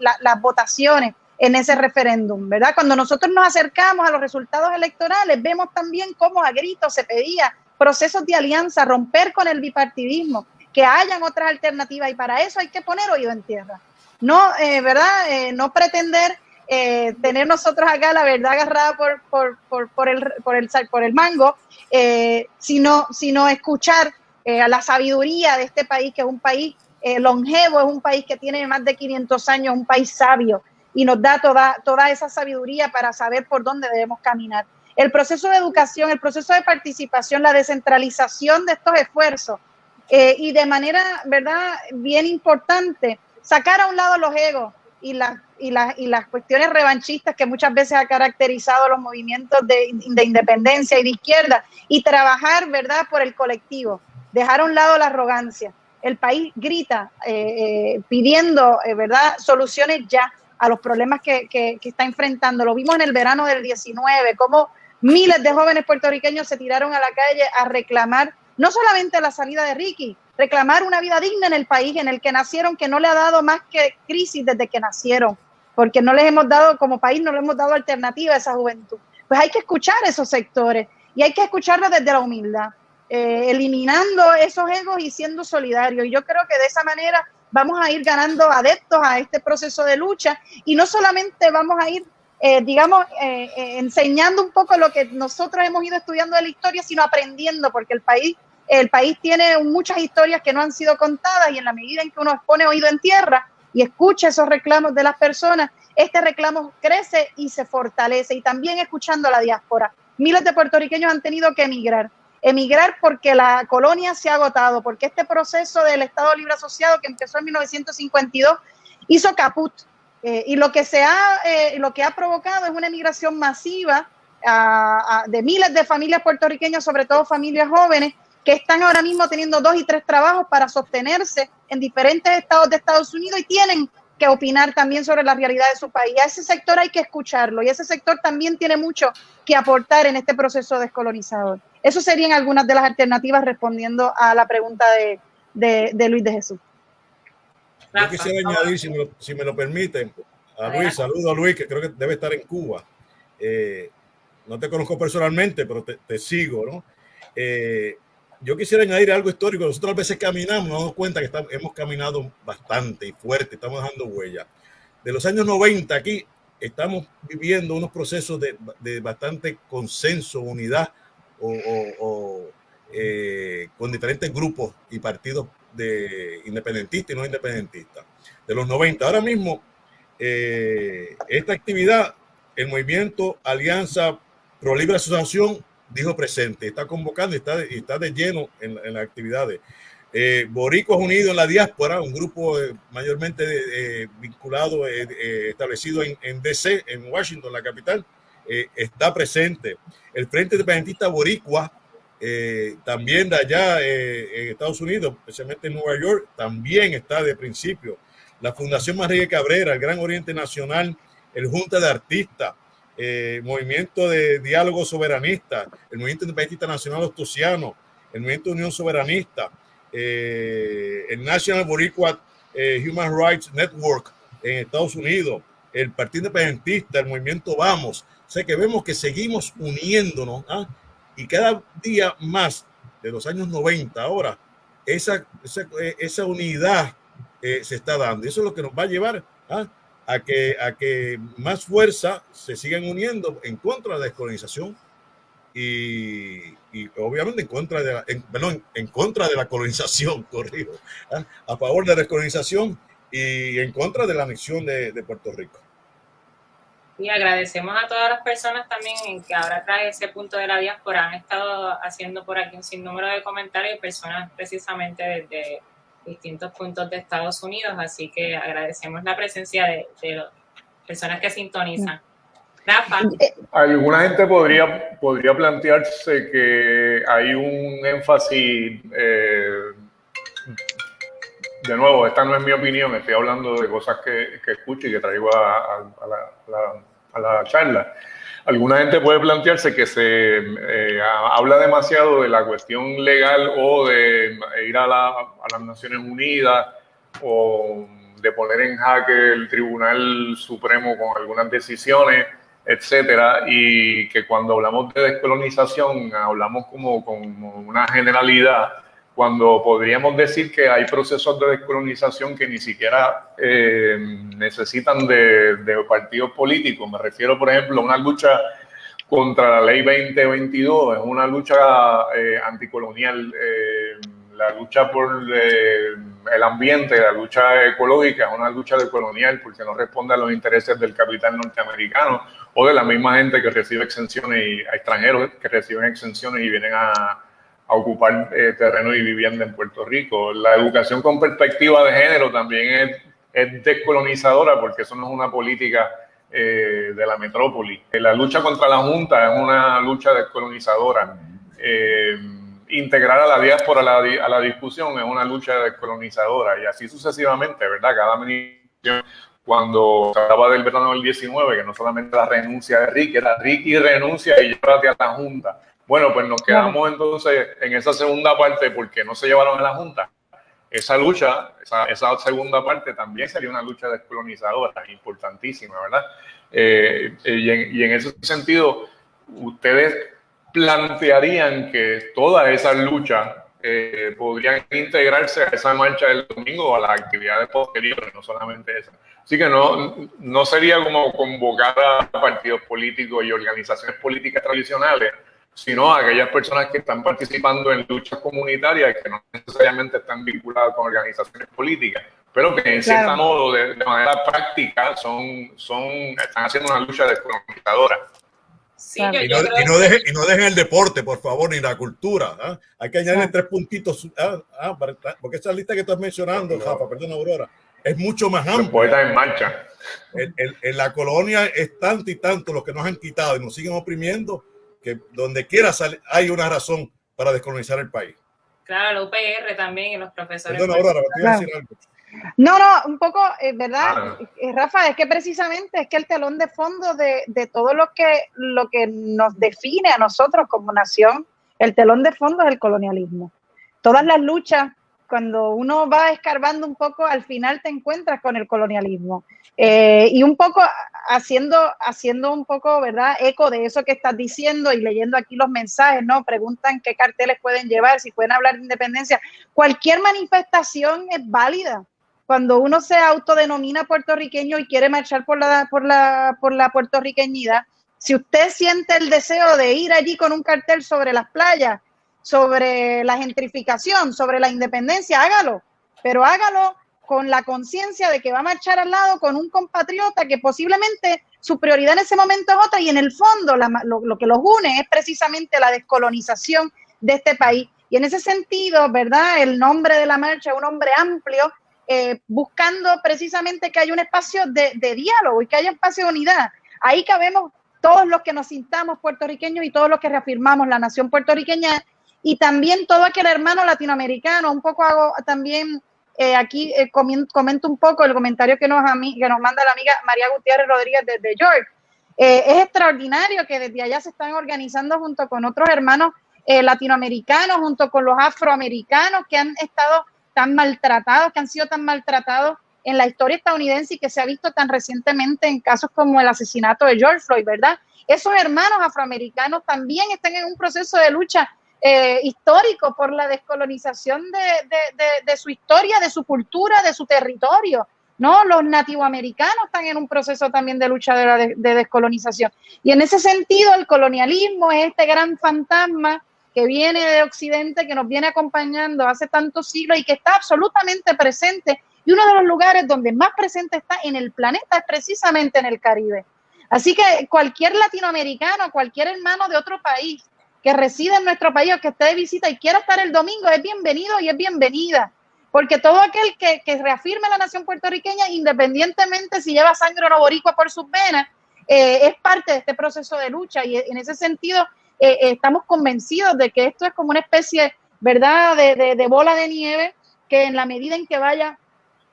las votaciones en ese referéndum, ¿verdad? Cuando nosotros nos acercamos a los resultados electorales, vemos también cómo a gritos se pedía procesos de alianza, romper con el bipartidismo, que hayan otras alternativas y para eso hay que poner oído en tierra. No, eh, ¿verdad? no pretender eh, tener nosotros acá la verdad agarrada por, el, por, por el mango, eh, sino, sino escuchar eh, la sabiduría de este país, que es un país eh, longevo, es un país que tiene más de 500 años, un país sabio, y nos da toda, toda esa sabiduría para saber por dónde debemos caminar. El proceso de educación, el proceso de participación, la descentralización de estos esfuerzos, y de manera, ¿verdad?, bien importante, sacar a un lado los egos y las y, y las cuestiones revanchistas que muchas veces ha caracterizado los movimientos de, independencia y de izquierda y trabajar, ¿verdad?, por el colectivo, dejar a un lado la arrogancia. El país grita eh, eh, pidiendo, eh, ¿verdad?, soluciones ya a los problemas que, que, está enfrentando. Lo vimos en el verano del 19, cómo miles de jóvenes puertorriqueños se tiraron a la calle a reclamar no solamente la salida de Ricky, reclamar una vida digna en el país en el que nacieron, que no le ha dado más que crisis desde que nacieron porque no les hemos dado, como país, no le hemos dado alternativa a esa juventud. Pues hay que escuchar esos sectores y hay que escucharlos desde la humildad, eh, eliminando esos egos y siendo solidarios. Y yo creo que de esa manera vamos a ir ganando adeptos a este proceso de lucha y no solamente vamos a ir, eh, digamos, eh, enseñando un poco lo que nosotros hemos ido estudiando de la historia, sino aprendiendo, porque el país, el país tiene muchas historias que no han sido contadas y en la medida en que uno pone oído en tierra, y escucha esos reclamos de las personas, este reclamo crece y se fortalece. Y también escuchando a la diáspora. Miles de puertorriqueños han tenido que emigrar. Emigrar porque la colonia se ha agotado, porque este proceso del Estado Libre Asociado que empezó en 1952 hizo caput. Eh, y lo que, se ha, eh, lo que ha provocado es una emigración masiva de miles de familias puertorriqueñas, sobre todo familias jóvenes, que están ahora mismo teniendo dos y tres trabajos para sostenerse en diferentes estados de Estados Unidos y tienen que opinar también sobre la realidad de su país. A ese sector hay que escucharlo y ese sector también tiene mucho que aportar en este proceso descolonizador. Eso serían algunas de las alternativas respondiendo a la pregunta de, Luis de Jesús. Yo quisiera añadir, si me lo, permiten, a Luis, saludo a Luis, que creo que debe estar en Cuba. Eh, no te conozco personalmente, pero te, sigo, ¿no? Eh, yo quisiera añadir algo histórico. Nosotros a veces caminamos, nos damos cuenta que hemos caminado bastante y fuerte, estamos dejando huella. De los años 90 aquí estamos viviendo unos procesos de, bastante consenso, unidad o, eh, con diferentes grupos y partidos de independentistas y no independentistas. De los 90, ahora mismo, eh, esta actividad, el movimiento Alianza Pro Libre Asociación dijo presente, está convocando y está, está de lleno en, las actividades. Eh, Boricuas Unidos en la diáspora, un grupo eh, mayormente eh, vinculado, eh, establecido en, en, DC, en Washington, la capital, está presente. El Frente Independentista Boricua, también de allá en Estados Unidos, especialmente en Nueva York, también está de principio. La Fundación María Cabrera, el Gran Oriente Nacional, el Junta de Artistas, eh, movimiento de diálogo soberanista, el movimiento independentista nacional ostosiano, el movimiento de unión soberanista, eh, el National Boricua eh, Human Rights Network en Estados Unidos, el Partido Independentista, el movimiento Vamos. O sea que vemos que seguimos uniéndonos ¿ah? y cada día más de los años 90 ahora, esa, esa, esa unidad se está dando. Eso es lo que nos va a llevar ¿ah? A que, a que más fuerza se sigan uniendo en contra de la descolonización y, y obviamente en contra de la, en, perdón, en contra de la colonización, corrido, ¿eh? a favor de la descolonización y en contra de la anexión de, de, Puerto Rico. Y agradecemos a todas las personas también que ahora trae ese punto de la diáspora. Han estado haciendo por aquí un sinnúmero de comentarios, personas precisamente desde distintos puntos de Estados Unidos, así que agradecemos la presencia de, de personas que sintonizan. Rafa. Alguna gente podría, podría plantearse que hay un énfasis, eh, de nuevo, esta no es mi opinión, estoy hablando de cosas que, que escucho y que traigo a, a, la, a la charla alguna gente puede plantearse que se eh, habla demasiado de la cuestión legal o de ir a, las Naciones Unidas o de poner en jaque el Tribunal Supremo con algunas decisiones, etcétera, y que cuando hablamos de descolonización hablamos como con una generalidad cuando podríamos decir que hay procesos de descolonización que ni siquiera eh, necesitan de, partidos políticos. Me refiero, por ejemplo, a una lucha contra la ley 2022, es una lucha eh, anticolonial, eh, la lucha por el ambiente, la lucha ecológica, es una lucha colonial porque no responde a los intereses del capital norteamericano o de la misma gente que recibe exenciones y a extranjeros que reciben exenciones y vienen a a ocupar eh, terreno y vivienda en Puerto Rico. La educación con perspectiva de género también es, es descolonizadora porque eso no es una política eh, de la metrópoli. La lucha contra la Junta es una lucha descolonizadora. Eh, integrar a la diáspora a la, a la, discusión es una lucha descolonizadora y así sucesivamente, ¿verdad? Cada administración, cuando se hablaba del verano del 19, que no solamente la renuncia de Ricky, era Ricky renuncia y llévate a la Junta. Bueno, pues nos quedamos entonces en esa segunda parte porque no se llevaron a la Junta. Esa lucha, esa, segunda parte también sería una lucha descolonizadora, importantísima, ¿verdad? Eh, y, en, ese sentido, ustedes plantearían que todas esas luchas eh, podrían integrarse a esa marcha del domingo o a las actividades posteriores, no solamente esa. Así que no, no sería como convocar a partidos políticos y organizaciones políticas tradicionales sino a aquellas personas que están participando en luchas comunitarias que no necesariamente están vinculadas con organizaciones políticas, pero que en cierto modo, de, manera práctica, son, son, están haciendo una lucha descolonizadora. Sí, y, no, y, no dejen, y, no dejen, el deporte, por favor, ni la cultura. ¿ah? Hay que añadirle tres puntitos, ¿ah? Ah, porque esa lista que estás mencionando, Rafa, perdón, Aurora, es mucho más amplio. Los poetas en marcha. En, la colonia es tanto y tanto lo que nos han quitado y nos siguen oprimiendo que donde quiera hay una razón para descolonizar el país. Claro, la UPR también y los profesores. Perdona, Aurora, te a decir algo. No, no, un poco, eh, ¿verdad? Ah. Eh, Rafa, es que precisamente es que el telón de fondo de, de, todo lo que, lo que nos define a nosotros como nación, el telón de fondo es el colonialismo. Todas las luchas cuando uno va escarbando un poco, al final te encuentras con el colonialismo. Eh, y un poco haciendo, haciendo un poco, ¿verdad? Eco de eso que estás diciendo y leyendo aquí los mensajes, ¿no? Preguntan qué carteles pueden llevar, si pueden hablar de independencia. Cualquier manifestación es válida. Cuando uno se autodenomina puertorriqueño y quiere marchar por la, por la, por la puertorriqueñidad, si usted siente el deseo de ir allí con un cartel sobre las playas, sobre la gentrificación, sobre la independencia, hágalo, pero hágalo con la conciencia de que va a marchar al lado con un compatriota que posiblemente su prioridad en ese momento es otra y en el fondo lo, que los une es precisamente la descolonización de este país. Y en ese sentido, ¿verdad? El nombre de la marcha es un hombre amplio, eh, buscando precisamente que haya un espacio de, de diálogo y que haya espacio de unidad. Ahí cabemos todos los que nos sintamos puertorriqueños y todos los que reafirmamos la nación puertorriqueña y también todo aquel hermano latinoamericano, un poco hago también eh, aquí eh, comento un poco el comentario que nos, que nos manda la amiga María Gutiérrez Rodríguez desde York. Eh, es extraordinario que desde allá se están organizando junto con otros hermanos latinoamericanos, junto con los afroamericanos que han estado tan maltratados, que han sido tan maltratados en la historia estadounidense y que se ha visto tan recientemente en casos como el asesinato de George Floyd, ¿verdad? Esos hermanos afroamericanos también están en un proceso de lucha eh, histórico por la descolonización de, su historia, de su cultura, de su territorio. ¿no? Los nativoamericanos están en un proceso también de lucha de, descolonización. Y en ese sentido, el colonialismo es este gran fantasma que viene de Occidente, que nos viene acompañando hace tantos siglos y que está absolutamente presente. Y uno de los lugares donde más presente está en el planeta es precisamente en el Caribe. Así que cualquier latinoamericano, cualquier hermano de otro país que reside en nuestro país que esté de visita y quiera estar el domingo es bienvenido y es bienvenida. Porque todo aquel que, reafirme la nación puertorriqueña, independientemente si lleva sangre o no boricua por sus venas, eh, es parte de este proceso de lucha. Y en ese sentido, eh, eh, estamos convencidos de que esto es como una especie, ¿verdad?, de, de bola de nieve que en la medida en que vaya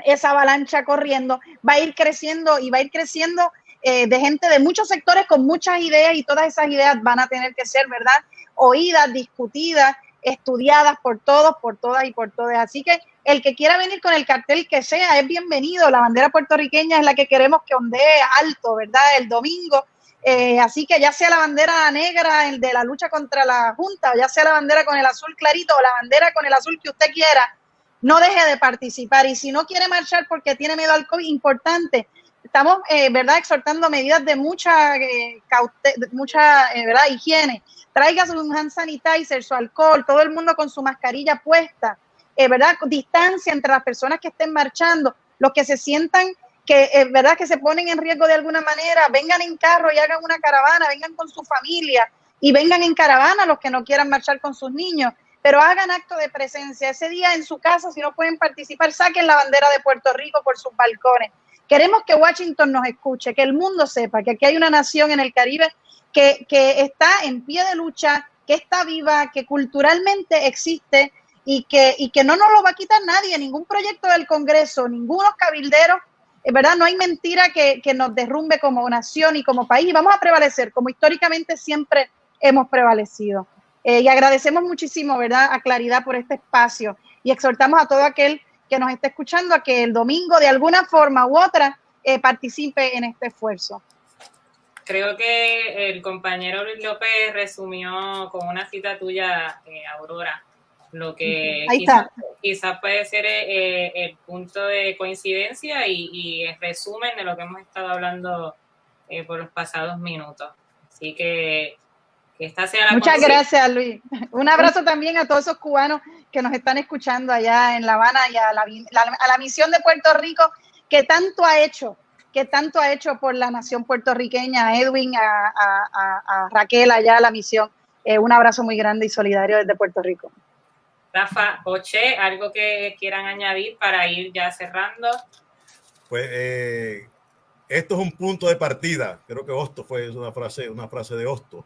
esa avalancha corriendo, va a ir creciendo y va a ir creciendo de gente de muchos sectores con muchas ideas y todas esas ideas van a tener que ser, ¿verdad? Oídas, discutidas, estudiadas por todos, por todas y por todas. Así que el que quiera venir con el cartel que sea es bienvenido. La bandera puertorriqueña es la que queremos que ondee alto, ¿verdad? El domingo. Eh, así que ya sea la bandera negra, el de la lucha contra la Junta, o ya sea la bandera con el azul clarito o la bandera con el azul que usted quiera, no deje de participar. Y si no quiere marchar porque tiene miedo al COVID, importante, estamos, eh, ¿verdad?, exhortando medidas de mucha, eh, mucha ¿verdad? higiene traiga su hand sanitizer, su alcohol, todo el mundo con su mascarilla puesta, eh, ¿verdad? Distancia entre las personas que estén marchando, los que se sientan que, eh, ¿verdad? Que se ponen en riesgo de alguna manera, vengan en carro y hagan una caravana, vengan con su familia y vengan en caravana los que no quieran marchar con sus niños, pero hagan acto de presencia. Ese día en su casa, si no pueden participar, saquen la bandera de Puerto Rico por sus balcones. Queremos que Washington nos escuche, que el mundo sepa que aquí hay una nación en el Caribe que, está en pie de lucha, que está viva, que culturalmente existe y que, y que no nos lo va a quitar nadie, ningún proyecto del Congreso, ningunos cabilderos, verdad, no hay mentira que, nos derrumbe como nación y como país, y vamos a prevalecer como históricamente siempre hemos prevalecido. Eh, y agradecemos muchísimo, ¿verdad?, a Claridad por este espacio y exhortamos a todo aquel que nos esté escuchando a que el domingo, de alguna forma u otra, eh, participe en este esfuerzo creo que el compañero Luis López resumió con una cita tuya, eh, Aurora, lo que quizás puede ser eh, el punto de coincidencia y, el resumen de lo que hemos estado hablando eh, por los pasados minutos. Así que, que esta sea la Muchas gracias, Luis. Un abrazo también a todos esos cubanos que nos están escuchando allá en La Habana y a la, a la misión de Puerto Rico que tanto ha hecho que tanto ha hecho por la nación puertorriqueña, a Edwin, a, Raquel allá, a la misión. Eh, un abrazo muy grande y solidario desde Puerto Rico. Rafa, Oche, algo que quieran añadir para ir ya cerrando. pues eh, esto es un punto de partida. Creo que Hosto fue una frase, una frase de Hosto.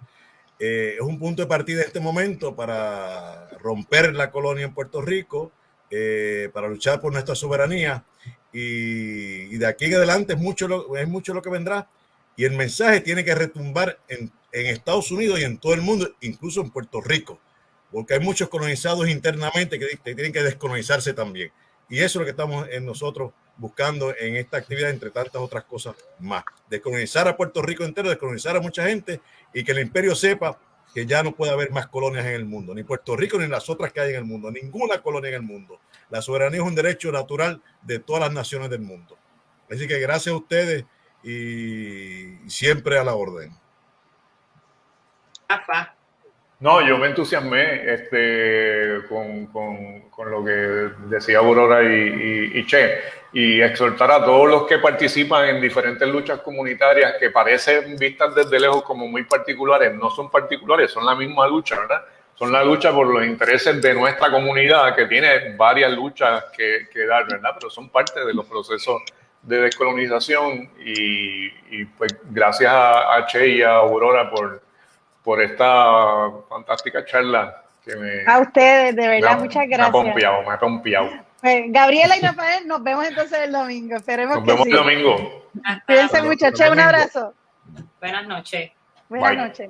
Eh, es un punto de partida en este momento para romper la colonia en Puerto Rico, eh, para luchar por nuestra soberanía. Y, de aquí en adelante es mucho, lo, es mucho lo que vendrá. Y el mensaje tiene que retumbar en, en Estados Unidos y en todo el mundo, incluso en Puerto Rico, porque hay muchos colonizados internamente que tienen que descolonizarse también. Y eso es lo que estamos en nosotros buscando en esta actividad, entre tantas otras cosas más. Descolonizar a Puerto Rico entero, descolonizar a mucha gente y que el imperio sepa que ya no puede haber más colonias en el mundo, ni Puerto Rico ni las otras que hay en el mundo, ninguna colonia en el mundo. La soberanía es un derecho natural de todas las naciones del mundo. Así que gracias a ustedes y siempre a la orden. Rafa. No, yo me entusiasmé este, con, con, con lo que decía Aurora y, y, y, Che, y exhortar a todos los que participan en diferentes luchas comunitarias que parecen vistas desde lejos como muy particulares, no son particulares, son la misma lucha, ¿verdad? Son la lucha por los intereses de nuestra comunidad, que tiene varias luchas que, que dar, ¿verdad? Pero son parte de los procesos de descolonización y, y pues gracias a, a Che y a Aurora por por esta fantástica charla. Que me, a ustedes, de verdad, me, muchas gracias. Me ha pompeado, me ha pompeado. Pues, Gabriela y Rafael, nos vemos entonces el domingo. Esperemos nos que vemos sí. el domingo. Cuídense mucho. Che, un abrazo. Buenas noches. Buenas Bye. noches.